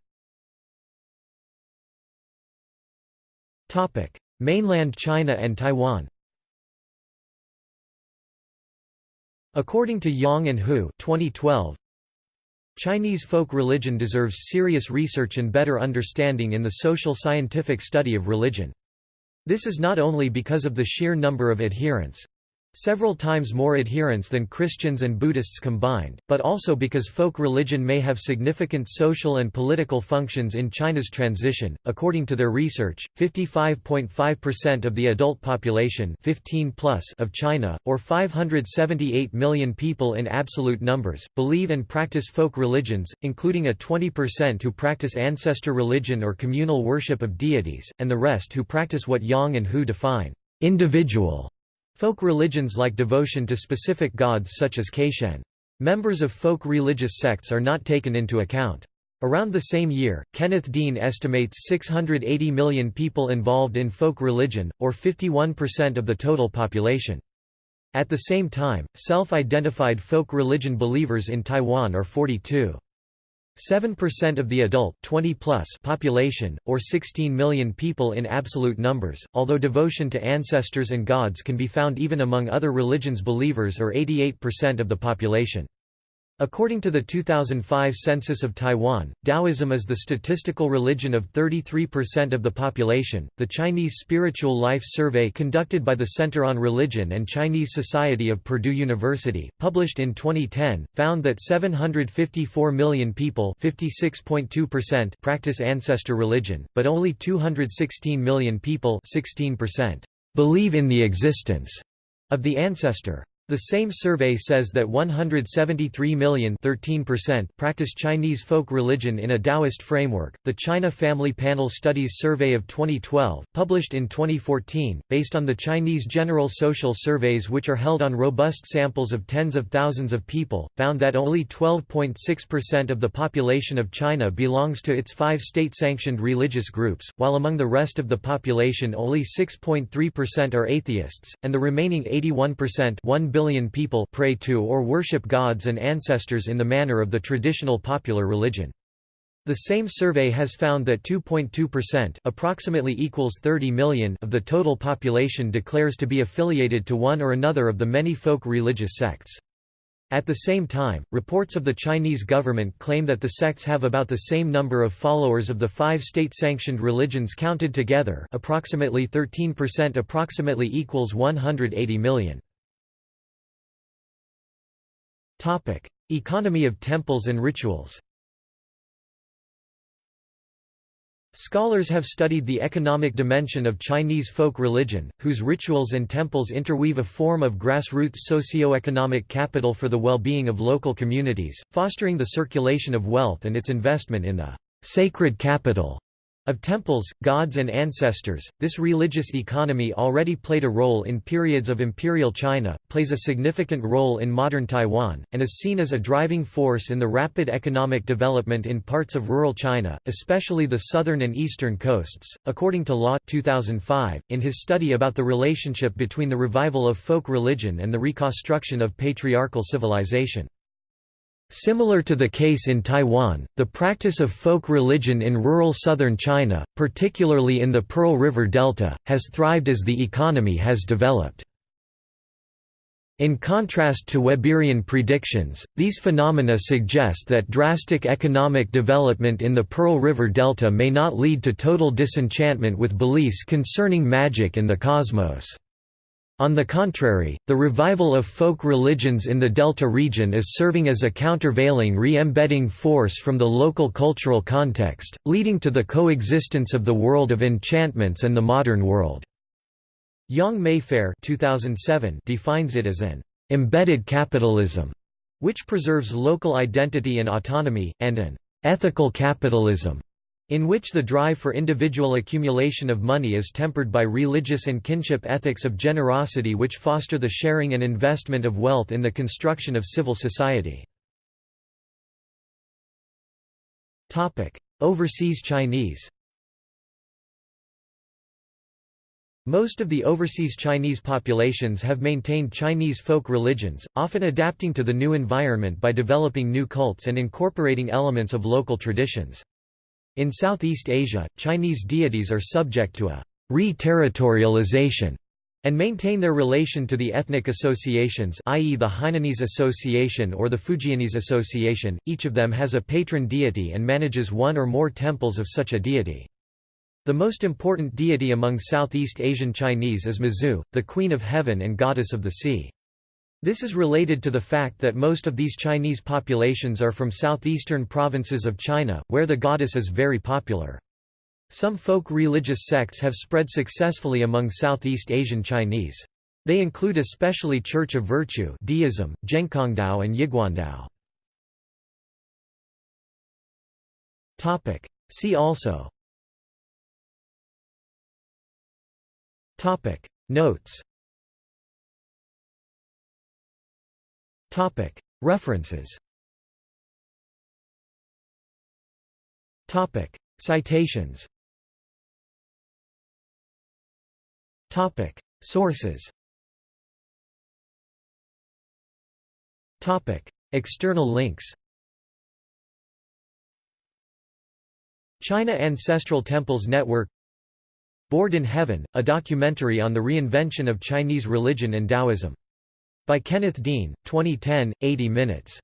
S1: Mainland China and Taiwan According to Yang and Hu 2012, Chinese folk religion deserves serious research and better understanding in the social scientific study of religion. This is not only because of the sheer number of adherents, Several times more adherents than Christians and Buddhists combined, but also because folk religion may have significant social and political functions in China's transition. According to their research, 55.5% of the adult population 15 plus of China, or 578 million people in absolute numbers, believe and practice folk religions, including a 20% who practice ancestor religion or communal worship of deities, and the rest who practice what Yang and Hu define individual Folk religions like devotion to specific gods such as Caishen. Members of folk religious sects are not taken into account. Around the same year, Kenneth Dean estimates 680 million people involved in folk religion, or 51% of the total population. At the same time, self-identified folk religion believers in Taiwan are 42. 7% of the adult 20 plus population, or 16 million people in absolute numbers, although devotion to ancestors and gods can be found even among other religions believers or 88% of the population. According to the 2005 census of Taiwan, Taoism is the statistical religion of 33% of the population. The Chinese Spiritual Life Survey conducted by the Center on Religion and Chinese Society of Purdue University, published in 2010, found that 754 million people, 56.2%, practice ancestor religion, but only 216 million people, 16%, believe in the existence of the ancestor. The same survey says that 173 million practice Chinese folk religion in a Taoist framework. The China Family Panel Studies Survey of 2012, published in 2014, based on the Chinese General Social Surveys which are held on robust samples of tens of thousands of people, found that only 12.6% of the population of China belongs to its five state-sanctioned religious groups, while among the rest of the population only 6.3% are atheists, and the remaining 81% 1 billion people pray to or worship gods and ancestors in the manner of the traditional popular religion. The same survey has found that 2.2% approximately equals 30 million of the total population declares to be affiliated to one or another of the many folk religious sects. At the same time, reports of the Chinese government claim that the sects have about the same number of followers of the five state-sanctioned religions counted together approximately 13% approximately equals 180 million. Economy of temples and rituals. Scholars have studied the economic dimension of Chinese folk religion, whose rituals and temples interweave a form of grassroots socio-economic capital for the well-being of local communities, fostering the circulation of wealth and its investment in the sacred capital of temples, gods and ancestors, this religious economy already played a role in periods of imperial China, plays a significant role in modern Taiwan, and is seen as a driving force in the rapid economic development in parts of rural China, especially the southern and eastern coasts. According to Law 2005, in his study about the relationship between the revival of folk religion and the reconstruction of patriarchal civilization. Similar to the case in Taiwan, the practice of folk religion in rural southern China, particularly in the Pearl River Delta, has thrived as the economy has developed. In contrast to Weberian predictions, these phenomena suggest that drastic economic development in the Pearl River Delta may not lead to total disenchantment with beliefs concerning magic and the cosmos. On the contrary, the revival of folk religions in the Delta region is serving as a countervailing re-embedding force from the local cultural context, leading to the coexistence of the world of enchantments and the modern world. Yang Mayfair 2007 defines it as an embedded capitalism, which preserves local identity and autonomy, and an ethical capitalism, in which the drive for individual accumulation of money is tempered by religious and kinship ethics of generosity which foster the sharing and investment of wealth in the construction of civil society. Overseas Chinese Most of the overseas Chinese populations have maintained Chinese folk religions, often adapting to the new environment by developing new cults and incorporating elements of local traditions. In Southeast Asia, Chinese deities are subject to a re-territorialization and maintain their relation to the ethnic associations i.e. the Hainanese Association or the Fujianese Association, each of them has a patron deity and manages one or more temples of such a deity. The most important deity among Southeast Asian Chinese is Mazu, the Queen of Heaven and Goddess of the Sea. This is related to the fact that most of these Chinese populations are from southeastern provinces of China, where the goddess is very popular. Some folk religious sects have spread successfully among Southeast Asian Chinese. They include especially Church of Virtue deism, Zhenkongdao and Yiguandao. See also Notes References. Citations. Sources. External links. China Ancestral Temples Network. Bored in Heaven, a documentary on the reinvention of Chinese religion and Taoism by Kenneth Dean, 2010, 80 minutes.